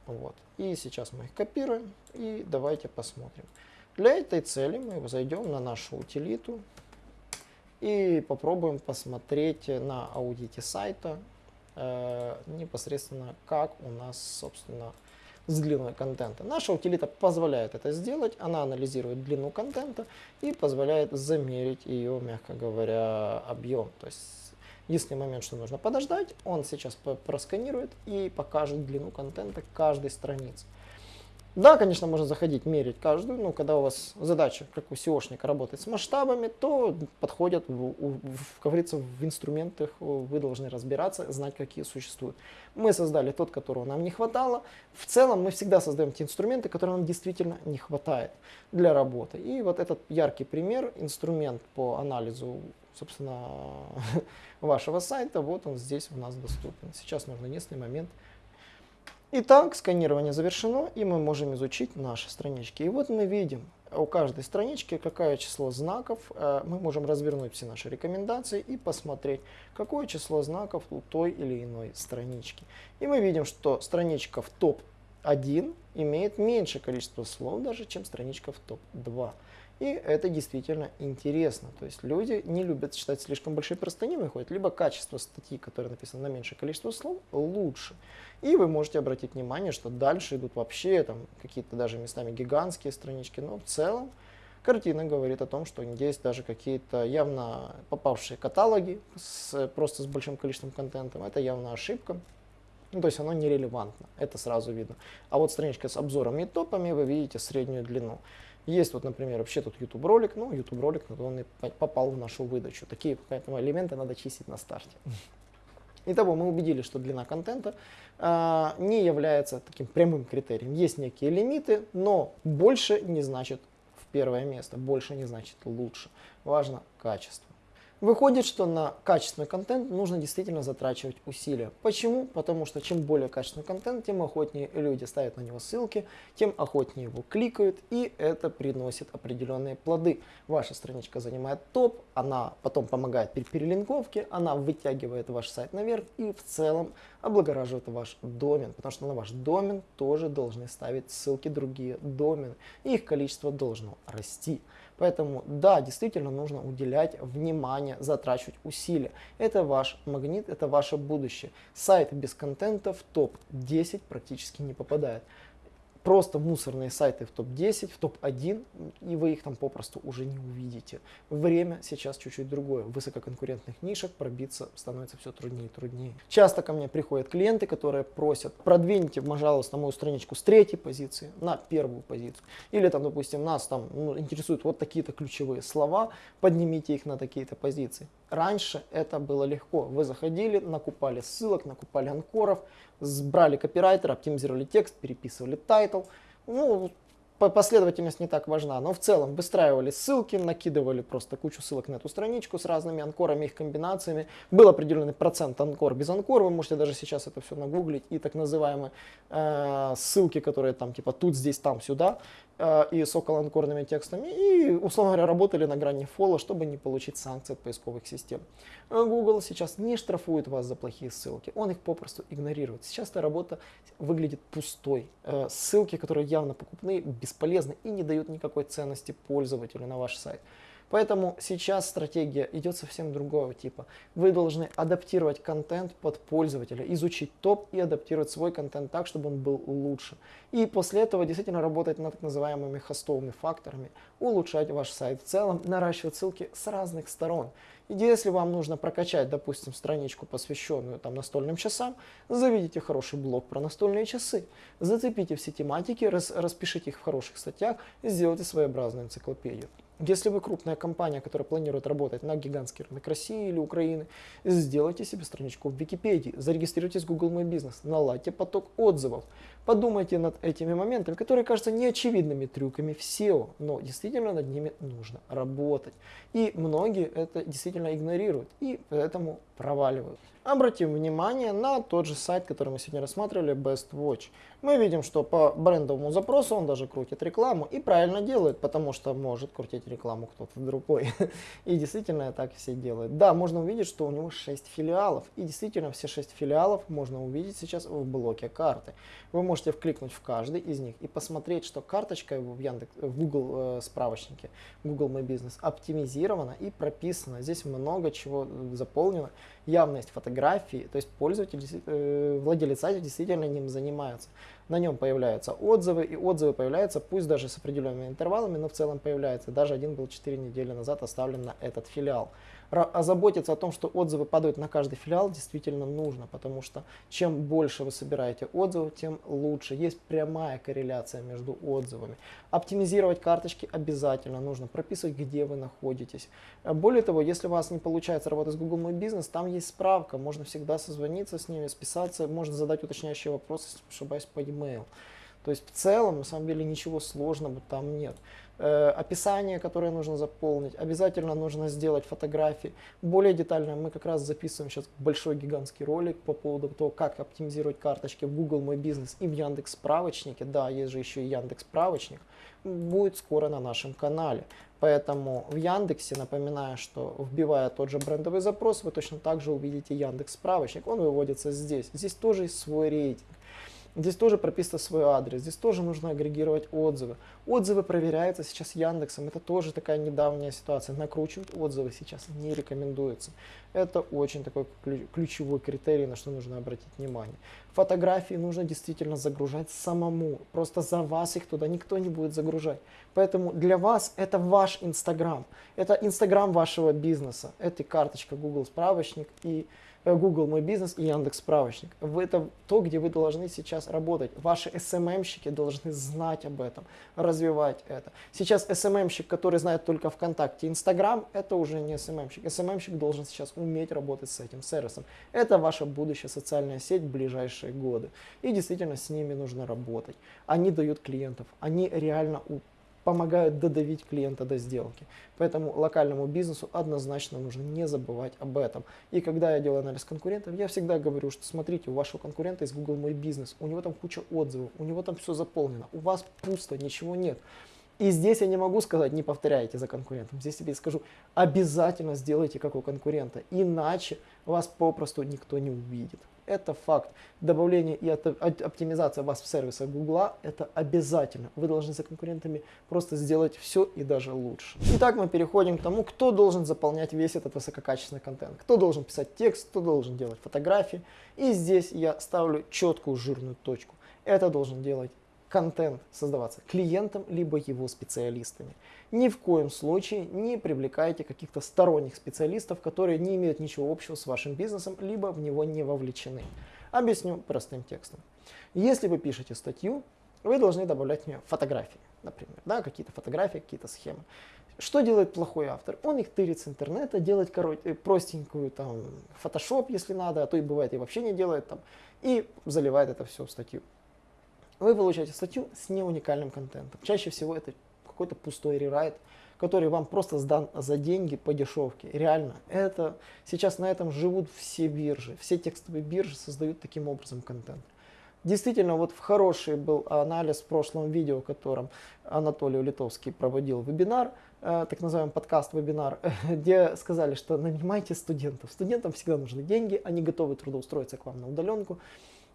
Вот. И сейчас мы их копируем и давайте посмотрим. Для этой цели мы зайдем на нашу утилиту и попробуем посмотреть на аудите сайта э, непосредственно, как у нас, собственно, с длиной контента. Наша утилита позволяет это сделать, она анализирует длину контента и позволяет замерить ее, мягко говоря, объем. То есть, если момент, что нужно подождать, он сейчас просканирует и покажет длину контента каждой страницы. Да, конечно, можно заходить, мерить каждую, но когда у вас задача, как у SEOшника, работать с масштабами, то подходят, в, в, как говорится, в инструментах вы должны разбираться, знать, какие существуют. Мы создали тот, которого нам не хватало. В целом мы всегда создаем те инструменты, которые нам действительно не хватает для работы. И вот этот яркий пример, инструмент по анализу, собственно, вашего сайта, вот он здесь у нас доступен. Сейчас нужно единственный момент Итак, сканирование завершено, и мы можем изучить наши странички. И вот мы видим у каждой странички, какое число знаков. Э, мы можем развернуть все наши рекомендации и посмотреть, какое число знаков у той или иной странички. И мы видим, что страничка в топ топ-1 имеет меньше количество слов даже, чем страничка в топ-2. И это действительно интересно. То есть люди не любят читать слишком большие простыни, выходит, либо качество статьи, которая написана на меньшее количество слов, лучше. И вы можете обратить внимание, что дальше идут вообще там какие-то даже местами гигантские странички, но в целом картина говорит о том, что есть даже какие-то явно попавшие каталоги с, просто с большим количеством контента. Это явно ошибка. Ну, то есть оно нерелевантно, это сразу видно. А вот страничка с обзорами и топами, вы видите среднюю длину. Есть вот, например, вообще тут YouTube ролик, ну, YouTube ролик, он и попал в нашу выдачу. Такие поэтому элементы надо чистить на старте. Итого мы убедились, что длина контента э, не является таким прямым критерием. Есть некие лимиты, но больше не значит в первое место, больше не значит лучше. Важно качество. Выходит, что на качественный контент нужно действительно затрачивать усилия. Почему? Потому что чем более качественный контент, тем охотнее люди ставят на него ссылки, тем охотнее его кликают, и это приносит определенные плоды. Ваша страничка занимает топ, она потом помогает при перелинковке, она вытягивает ваш сайт наверх и в целом облагораживает ваш домен, потому что на ваш домен тоже должны ставить ссылки другие домены, и их количество должно расти. Поэтому да, действительно нужно уделять внимание, затрачивать усилия. Это ваш магнит, это ваше будущее. Сайт без контента в топ-10 практически не попадает просто мусорные сайты в топ-10, в топ-1, и вы их там попросту уже не увидите. Время сейчас чуть-чуть другое. В высококонкурентных нишах пробиться становится все труднее и труднее. Часто ко мне приходят клиенты, которые просят, продвиньте, пожалуйста, мою страничку с третьей позиции на первую позицию. Или там, допустим, нас там ну, интересуют вот такие-то ключевые слова, поднимите их на такие-то позиции. Раньше это было легко. Вы заходили, накупали ссылок, накупали анкоров, брали копирайтера, оптимизировали текст, переписывали тайтл. Ну, последовательность не так важна, но в целом выстраивали ссылки, накидывали просто кучу ссылок на эту страничку с разными анкорами, их комбинациями. Был определенный процент анкор без анкор, вы можете даже сейчас это все нагуглить, и так называемые э, ссылки, которые там типа тут, здесь, там, сюда, э, и с околоанкорными текстами, и, условно говоря, работали на грани фола, чтобы не получить санкции от поисковых систем. Google сейчас не штрафует вас за плохие ссылки, он их попросту игнорирует. Сейчас эта работа выглядит пустой. Э, ссылки, которые явно покупные, бесполезны и не дают никакой ценности пользователю на ваш сайт. Поэтому сейчас стратегия идет совсем другого типа. Вы должны адаптировать контент под пользователя, изучить топ и адаптировать свой контент так, чтобы он был лучше. И после этого действительно работать над так называемыми хостовыми факторами, улучшать ваш сайт в целом, наращивать ссылки с разных сторон. Если вам нужно прокачать, допустим, страничку, посвященную там, настольным часам, заведите хороший блог про настольные часы, зацепите все тематики, рас, распишите их в хороших статьях и сделайте своеобразную энциклопедию. Если вы крупная компания, которая планирует работать на гигантский рынок России или Украины, сделайте себе страничку в Википедии, зарегистрируйтесь в Google My Business, наладьте поток отзывов. Подумайте над этими моментами, которые кажутся неочевидными трюками в SEO, но действительно над ними нужно работать. И многие это действительно игнорируют и поэтому проваливают. Обратим внимание на тот же сайт, который мы сегодня рассматривали, Best Watch. Мы видим, что по брендовому запросу он даже крутит рекламу и правильно делает, потому что может крутить рекламу кто-то другой. И действительно так все делают. Да, можно увидеть, что у него 6 филиалов. И действительно все 6 филиалов можно увидеть сейчас в блоке карты. Вы можете вкликнуть в каждый из них и посмотреть, что карточка его в, Яндекс, в Google э, справочнике, Google My Business оптимизирована и прописана. Здесь много чего заполнено. Явно есть фотографии, то есть пользователь, э, владелец сайта действительно ним занимается на нем появляются отзывы, и отзывы появляются, пусть даже с определенными интервалами, но в целом появляется. Даже один был 4 недели назад оставлен на этот филиал озаботиться о том, что отзывы падают на каждый филиал, действительно нужно, потому что чем больше вы собираете отзывов, тем лучше. Есть прямая корреляция между отзывами. Оптимизировать карточки обязательно нужно, прописывать, где вы находитесь. Более того, если у вас не получается работать с Google My Business, там есть справка, можно всегда созвониться с ними, списаться, можно задать уточняющие вопросы, если ошибаюсь, по e-mail. То есть в целом, на самом деле, ничего сложного там нет. Э, описание, которое нужно заполнить, обязательно нужно сделать фотографии. Более детально мы как раз записываем сейчас большой гигантский ролик по поводу того, как оптимизировать карточки в Google Мой Бизнес и в Яндекс Справочнике. Да, есть же еще и Яндекс Справочник. Будет скоро на нашем канале. Поэтому в Яндексе, напоминаю, что вбивая тот же брендовый запрос, вы точно так же увидите Яндекс Справочник. Он выводится здесь. Здесь тоже есть свой рейтинг. Здесь тоже прописан свой адрес, здесь тоже нужно агрегировать отзывы. Отзывы проверяются сейчас Яндексом, это тоже такая недавняя ситуация. Накручивать отзывы сейчас не рекомендуется. Это очень такой ключевой критерий, на что нужно обратить внимание. Фотографии нужно действительно загружать самому. Просто за вас их туда никто не будет загружать. Поэтому для вас это ваш Инстаграм. Это Инстаграм вашего бизнеса. Это карточка Google справочник и Google Мой Бизнес и Яндекс Справочник. Это то, где вы должны сейчас работать. Ваши SMM-щики должны знать об этом, развивать это. Сейчас SMM-щик, который знает только ВКонтакте, Инстаграм, это уже не SMM-щик. SMM-щик должен сейчас уметь работать с этим сервисом. Это ваша будущая социальная сеть в ближайшие годы. И действительно с ними нужно работать. Они дают клиентов, они реально помогают додавить клиента до сделки. Поэтому локальному бизнесу однозначно нужно не забывать об этом. И когда я делаю анализ конкурентов, я всегда говорю, что смотрите, у вашего конкурента есть Google Мой Бизнес, у него там куча отзывов, у него там все заполнено, у вас пусто, ничего нет. И здесь я не могу сказать, не повторяйте за конкурентом. Здесь я скажу, обязательно сделайте как у конкурента, иначе вас попросту никто не увидит. Это факт. Добавление и оптимизация вас в сервисах Гугла – это обязательно. Вы должны за конкурентами просто сделать все и даже лучше. Итак, мы переходим к тому, кто должен заполнять весь этот высококачественный контент. Кто должен писать текст, кто должен делать фотографии. И здесь я ставлю четкую жирную точку. Это должен делать контент создаваться клиентом, либо его специалистами. Ни в коем случае не привлекайте каких-то сторонних специалистов, которые не имеют ничего общего с вашим бизнесом, либо в него не вовлечены. Объясню простым текстом. Если вы пишете статью, вы должны добавлять в нее фотографии, например, да, какие-то фотографии, какие-то схемы. Что делает плохой автор? Он их тырит с интернета, делает корот... Э, простенькую там фотошоп, если надо, а то и бывает и вообще не делает там, и заливает это все в статью вы получаете статью с неуникальным контентом. Чаще всего это какой-то пустой рерайт, который вам просто сдан за деньги по дешевке. Реально, это сейчас на этом живут все биржи. Все текстовые биржи создают таким образом контент. Действительно, вот в хороший был анализ в прошлом видео, в котором Анатолий Литовский проводил вебинар, э, так называемый подкаст-вебинар, где сказали, что нанимайте студентов. Студентам всегда нужны деньги, они готовы трудоустроиться к вам на удаленку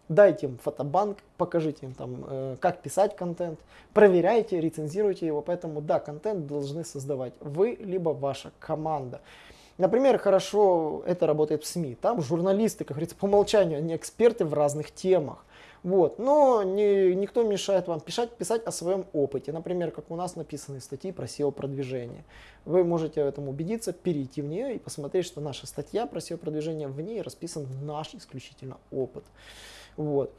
дайте им фотобанк, покажите им там, э, как писать контент, проверяйте, рецензируйте его. Поэтому да, контент должны создавать вы, либо ваша команда. Например, хорошо это работает в СМИ. Там журналисты, как говорится, по умолчанию, они эксперты в разных темах. Вот. Но не, никто не мешает вам писать, писать о своем опыте. Например, как у нас написаны статьи про SEO-продвижение. Вы можете в этом убедиться, перейти в нее и посмотреть, что наша статья про SEO-продвижение, в ней расписан наш исключительно опыт. Вот.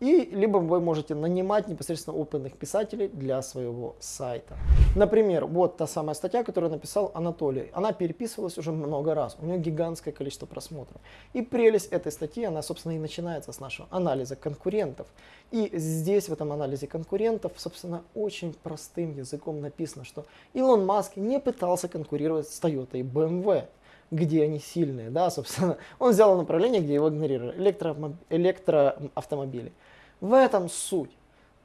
И либо вы можете нанимать непосредственно опытных писателей для своего сайта. Например, вот та самая статья, которую написал Анатолий. Она переписывалась уже много раз, у нее гигантское количество просмотров. И прелесть этой статьи, она, собственно, и начинается с нашего анализа конкурентов. И здесь, в этом анализе конкурентов, собственно, очень простым языком написано, что Илон Маск не пытался конкурировать с Toyota и BMW где они сильные, да, собственно. Он взял направление, где его игнорировали, электро, электроавтомобили. В этом суть.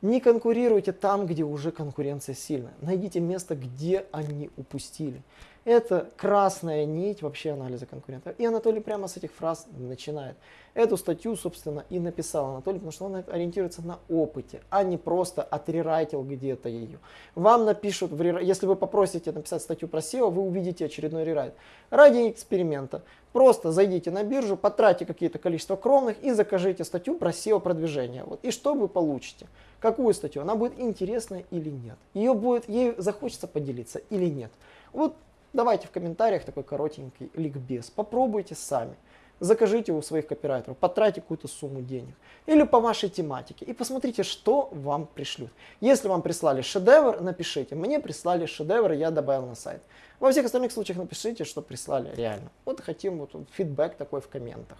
Не конкурируйте там, где уже конкуренция сильная. Найдите место, где они упустили. Это красная нить вообще анализа конкурентов. И Анатолий прямо с этих фраз начинает. Эту статью, собственно, и написал Анатолий, потому что он ориентируется на опыте, а не просто отрерайтил где-то ее. Вам напишут, если вы попросите написать статью про SEO, вы увидите очередной рерайт. Ради эксперимента просто зайдите на биржу, потратьте какие-то количество кровных и закажите статью про SEO продвижение. Вот. И что вы получите? Какую статью? Она будет интересная или нет? Ее будет, ей захочется поделиться или нет? Вот давайте в комментариях такой коротенький ликбез. Попробуйте сами закажите у своих копирайтеров, потратьте какую-то сумму денег. Или по вашей тематике. И посмотрите, что вам пришлют. Если вам прислали шедевр, напишите. Мне прислали шедевр, я добавил на сайт. Во всех остальных случаях напишите, что прислали реально. Вот хотим вот фидбэк такой в комментах.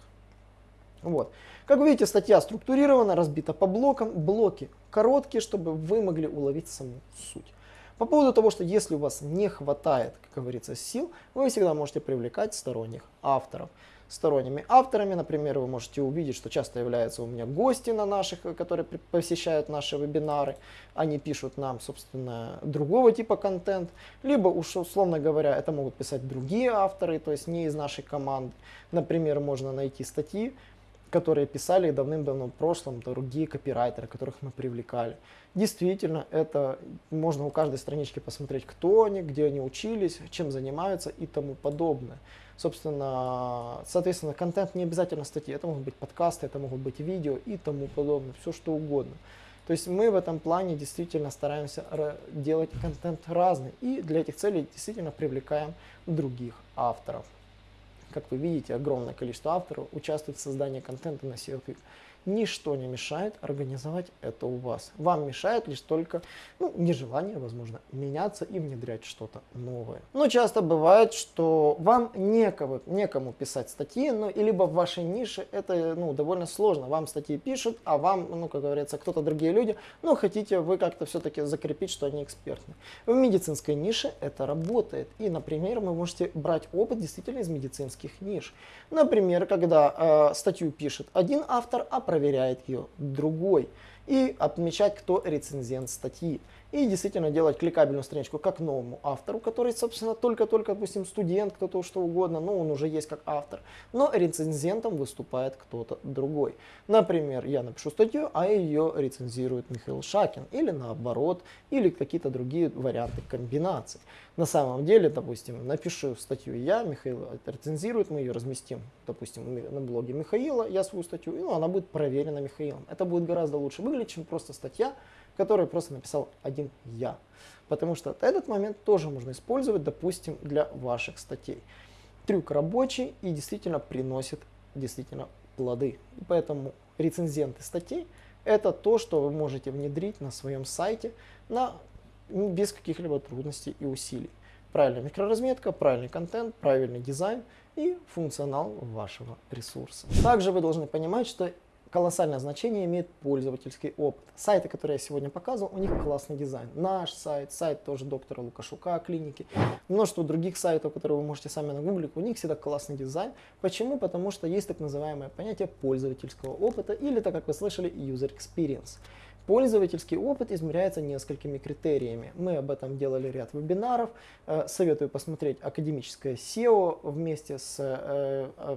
Вот. Как вы видите, статья структурирована, разбита по блокам. Блоки короткие, чтобы вы могли уловить саму суть. По поводу того, что если у вас не хватает, как говорится, сил, вы всегда можете привлекать сторонних авторов сторонними авторами. Например, вы можете увидеть, что часто являются у меня гости на наших, которые посещают наши вебинары. Они пишут нам, собственно, другого типа контент. Либо, уж условно говоря, это могут писать другие авторы, то есть не из нашей команды. Например, можно найти статьи, которые писали давным-давно в прошлом другие копирайтеры, которых мы привлекали. Действительно, это можно у каждой странички посмотреть, кто они, где они учились, чем занимаются и тому подобное. Собственно, соответственно, контент не обязательно статьи, это могут быть подкасты, это могут быть видео и тому подобное, все что угодно. То есть мы в этом плане действительно стараемся делать контент разный и для этих целей действительно привлекаем других авторов. Как вы видите, огромное количество авторов участвует в создании контента на SEO Ничто не мешает организовать это у вас. Вам мешает лишь только ну, нежелание, возможно, меняться и внедрять что-то новое. Но часто бывает, что вам некого, некому писать статьи, ну, и либо в вашей нише это ну, довольно сложно. Вам статьи пишут, а вам, ну, как говорится, кто-то другие люди, но хотите вы как-то все-таки закрепить, что они экспертны. В медицинской нише это работает. И, например, вы можете брать опыт действительно из медицинских ниш. Например, когда э, статью пишет один автор, а проверяет ее другой. И отмечать, кто рецензент статьи и действительно делать кликабельную страничку как новому автору, который, собственно, только-только, допустим, студент, кто-то что угодно, но он уже есть как автор, но рецензентом выступает кто-то другой. Например, я напишу статью, а ее рецензирует Михаил Шакин, или наоборот, или какие-то другие варианты комбинаций. На самом деле, допустим, напишу статью я, Михаил рецензирует, мы ее разместим, допустим, на блоге Михаила, я свою статью, и ну, она будет проверена Михаилом. Это будет гораздо лучше выглядеть, чем просто статья, который просто написал один я. Потому что этот момент тоже можно использовать, допустим, для ваших статей. Трюк рабочий и действительно приносит действительно плоды. Поэтому рецензенты статей это то, что вы можете внедрить на своем сайте на, без каких-либо трудностей и усилий. Правильная микроразметка, правильный контент, правильный дизайн и функционал вашего ресурса. Также вы должны понимать, что колоссальное значение имеет пользовательский опыт. Сайты, которые я сегодня показывал, у них классный дизайн. Наш сайт, сайт тоже доктора Лукашука клиники, множество других сайтов, которые вы можете сами нагуглить, у них всегда классный дизайн. Почему? Потому что есть так называемое понятие пользовательского опыта или, так как вы слышали, user experience. Пользовательский опыт измеряется несколькими критериями. Мы об этом делали ряд вебинаров. Э, советую посмотреть академическое SEO вместе с э, э,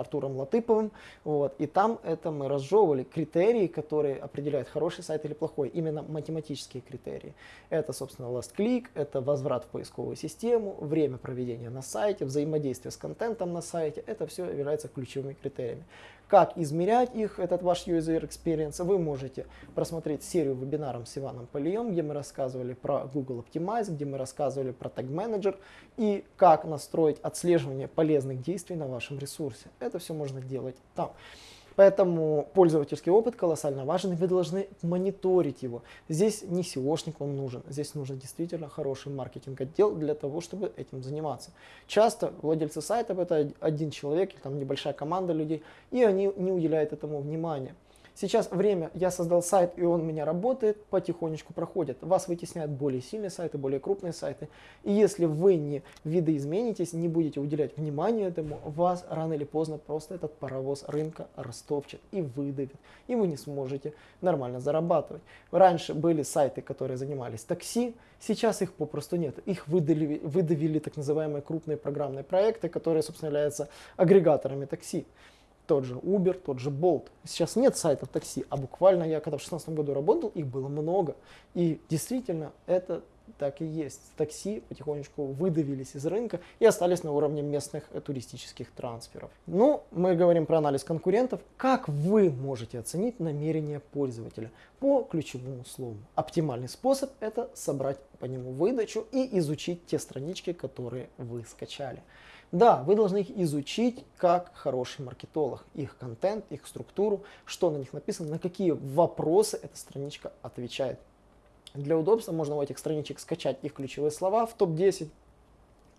Артуром Латыповым. Вот, и там это мы разжевывали критерии, которые определяют хороший сайт или плохой, именно математические критерии. Это, собственно, last click, это возврат в поисковую систему, время проведения на сайте, взаимодействие с контентом на сайте. Это все является ключевыми критериями. Как измерять их, этот ваш user experience, вы можете просмотреть серию вебинаров с Иваном Полием, где мы рассказывали про Google Optimize, где мы рассказывали про Tag Manager и как настроить отслеживание полезных действий на вашем ресурсе. Это все можно делать там. Поэтому пользовательский опыт колоссально важен, вы должны мониторить его. Здесь не SEOшник вам нужен, здесь нужен действительно хороший маркетинг-отдел для того, чтобы этим заниматься. Часто владельцы сайтов это один человек или там небольшая команда людей, и они не уделяют этому внимания. Сейчас время, я создал сайт, и он у меня работает, потихонечку проходит. Вас вытесняют более сильные сайты, более крупные сайты. И если вы не видоизменитесь, не будете уделять внимание этому, вас рано или поздно просто этот паровоз рынка растопчет и выдавит. И вы не сможете нормально зарабатывать. Раньше были сайты, которые занимались такси, сейчас их попросту нет. Их выдавили, выдавили так называемые крупные программные проекты, которые, собственно, являются агрегаторами такси тот же Uber, тот же Bolt. Сейчас нет сайтов такси, а буквально я когда в 2016 году работал, их было много. И действительно это так и есть. Такси потихонечку выдавились из рынка и остались на уровне местных э, туристических трансферов. Ну, мы говорим про анализ конкурентов. Как вы можете оценить намерение пользователя по ключевому слову? Оптимальный способ это собрать по нему выдачу и изучить те странички, которые вы скачали. Да, вы должны их изучить как хороший маркетолог, их контент, их структуру, что на них написано, на какие вопросы эта страничка отвечает. Для удобства можно у этих страничек скачать их ключевые слова в топ-10,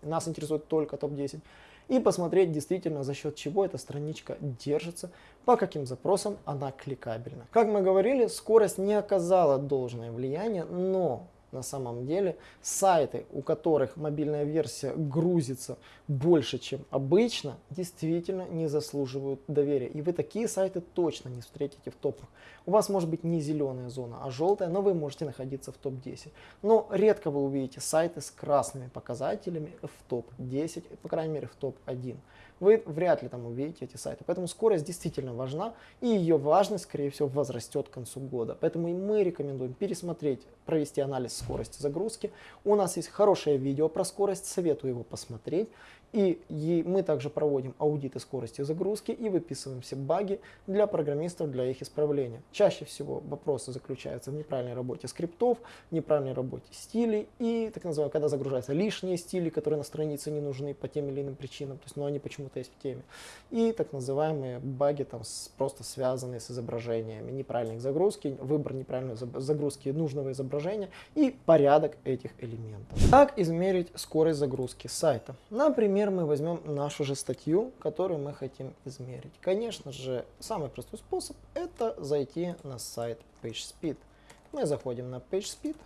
нас интересует только топ-10, и посмотреть действительно за счет чего эта страничка держится, по каким запросам она кликабельна. Как мы говорили, скорость не оказала должное влияние, но на самом деле сайты, у которых мобильная версия грузится больше, чем обычно, действительно не заслуживают доверия. И вы такие сайты точно не встретите в топах. У вас может быть не зеленая зона, а желтая, но вы можете находиться в топ-10. Но редко вы увидите сайты с красными показателями в топ-10, по крайней мере в топ-1 вы вряд ли там увидите эти сайты. Поэтому скорость действительно важна, и ее важность, скорее всего, возрастет к концу года. Поэтому и мы рекомендуем пересмотреть, провести анализ скорости загрузки. У нас есть хорошее видео про скорость, советую его посмотреть. И мы также проводим аудиты скорости загрузки и выписываем все баги для программистов для их исправления. Чаще всего вопросы заключаются в неправильной работе скриптов, неправильной работе стилей и так называемое, когда загружаются лишние стили, которые на странице не нужны по тем или иным причинам, то есть, но они почему-то есть в теме. И так называемые баги там с, просто связанные с изображениями, неправильных загрузки, выбор неправильной загрузки нужного изображения и порядок этих элементов. Как измерить скорость загрузки сайта? Например, Например, мы возьмем нашу же статью, которую мы хотим измерить. Конечно же, самый простой способ это зайти на сайт PageSpeed. Мы заходим на PageSpeed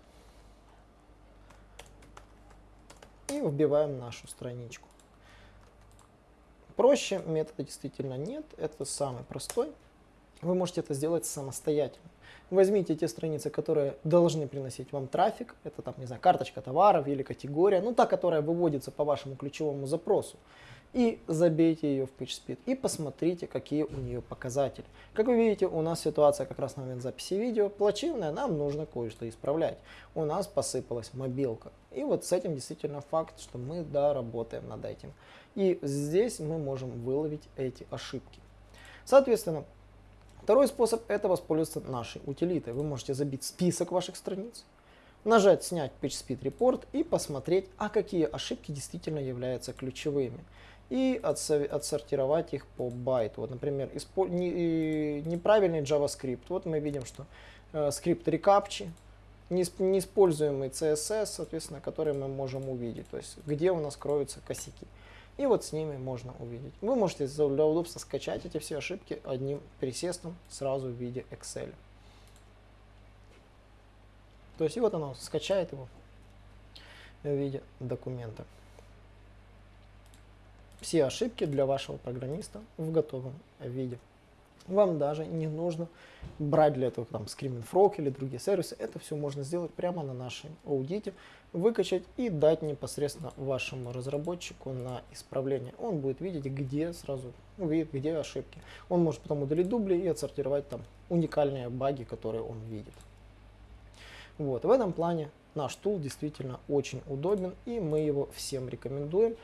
и вбиваем нашу страничку. Проще метода действительно нет, это самый простой. Вы можете это сделать самостоятельно. Возьмите те страницы, которые должны приносить вам трафик, это там, не знаю, карточка товаров или категория, ну та, которая выводится по вашему ключевому запросу, и забейте ее в PageSpeed и посмотрите, какие у нее показатели. Как вы видите, у нас ситуация как раз на момент записи видео плачевная, нам нужно кое-что исправлять. У нас посыпалась мобилка. И вот с этим действительно факт, что мы, да, работаем над этим. И здесь мы можем выловить эти ошибки. Соответственно, Второй способ это воспользоваться нашей утилитой. Вы можете забить список ваших страниц, нажать «Снять PageSpeed Report» и посмотреть, а какие ошибки действительно являются ключевыми. И отсортировать их по байту. Вот, например, неправильный JavaScript. Вот мы видим, что э, скрипт рекапчи, неиспользуемый CSS, соответственно, который мы можем увидеть. То есть, где у нас кроются косяки. И вот с ними можно увидеть. Вы можете для удобства скачать эти все ошибки одним присестом сразу в виде Excel. То есть и вот оно скачает его в виде документа. Все ошибки для вашего программиста в готовом виде. Вам даже не нужно брать для этого там Screaming Frog или другие сервисы. Это все можно сделать прямо на нашем аудите выкачать и дать непосредственно вашему разработчику на исправление. Он будет видеть, где сразу увидит, где ошибки. Он может потом удалить дубли и отсортировать там уникальные баги, которые он видит. Вот, в этом плане наш тул действительно очень удобен и мы его всем рекомендуем.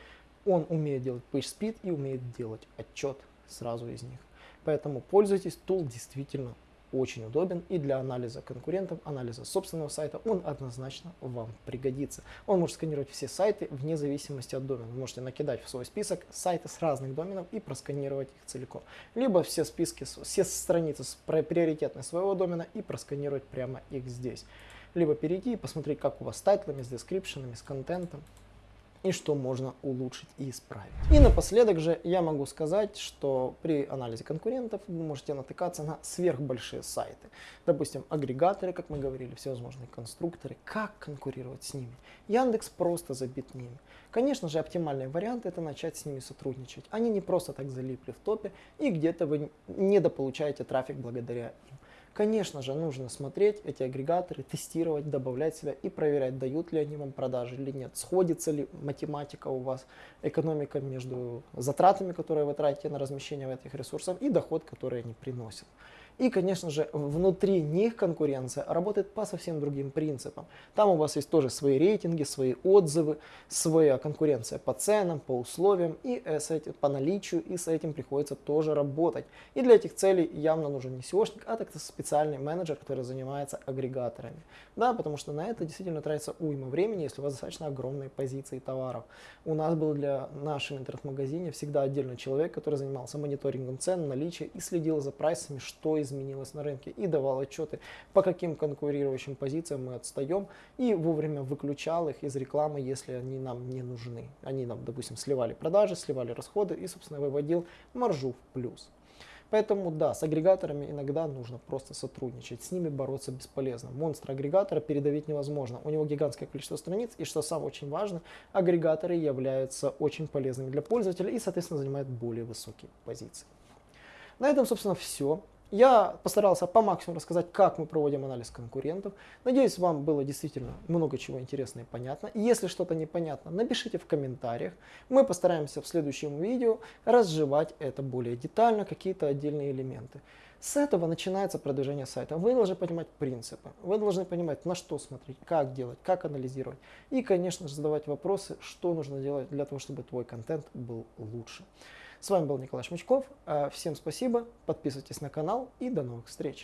Он умеет делать PageSpeed и умеет делать отчет сразу из них. Поэтому пользуйтесь, tool действительно очень удобен и для анализа конкурентов, анализа собственного сайта он однозначно вам пригодится. Он может сканировать все сайты вне зависимости от домена. Вы можете накидать в свой список сайты с разных доменов и просканировать их целиком. Либо все списки, все страницы с приоритетной своего домена и просканировать прямо их здесь. Либо перейти и посмотреть, как у вас с тайтлами, с дескрипшенами, с контентом и что можно улучшить и исправить. И напоследок же я могу сказать, что при анализе конкурентов вы можете натыкаться на сверхбольшие сайты. Допустим, агрегаторы, как мы говорили, всевозможные конструкторы. Как конкурировать с ними? Яндекс просто забит ними. Конечно же, оптимальный вариант это начать с ними сотрудничать. Они не просто так залипли в топе, и где-то вы недополучаете трафик благодаря им. Конечно же, нужно смотреть эти агрегаторы, тестировать, добавлять себя и проверять, дают ли они вам продажи или нет. Сходится ли математика у вас, экономика между затратами, которые вы тратите на размещение в этих ресурсах и доход, который они приносят. И, конечно же, внутри них конкуренция работает по совсем другим принципам. Там у вас есть тоже свои рейтинги, свои отзывы, своя конкуренция по ценам, по условиям и с этим, по наличию, и с этим приходится тоже работать. И для этих целей явно нужен не SEOшник, а так специальный менеджер, который занимается агрегаторами. Да, потому что на это действительно тратится уйма времени, если у вас достаточно огромные позиции товаров. У нас был для нашего интернет-магазине всегда отдельный человек, который занимался мониторингом цен, наличия и следил за прайсами, что изменилось на рынке и давал отчеты, по каким конкурирующим позициям мы отстаем и вовремя выключал их из рекламы, если они нам не нужны. Они нам, допустим, сливали продажи, сливали расходы и, собственно, выводил маржу в плюс. Поэтому да, с агрегаторами иногда нужно просто сотрудничать, с ними бороться бесполезно. Монстр агрегатора передавить невозможно, у него гигантское количество страниц, и что самое очень важно, агрегаторы являются очень полезными для пользователя и, соответственно, занимают более высокие позиции. На этом, собственно, все. Я постарался по максимуму рассказать, как мы проводим анализ конкурентов. Надеюсь, вам было действительно много чего интересного и понятно. Если что-то непонятно, напишите в комментариях. Мы постараемся в следующем видео разжевать это более детально, какие-то отдельные элементы. С этого начинается продвижение сайта. Вы должны понимать принципы, вы должны понимать, на что смотреть, как делать, как анализировать. И, конечно же, задавать вопросы, что нужно делать для того, чтобы твой контент был лучше. С вами был Николай Шмычков. Э, всем спасибо, подписывайтесь на канал и до новых встреч.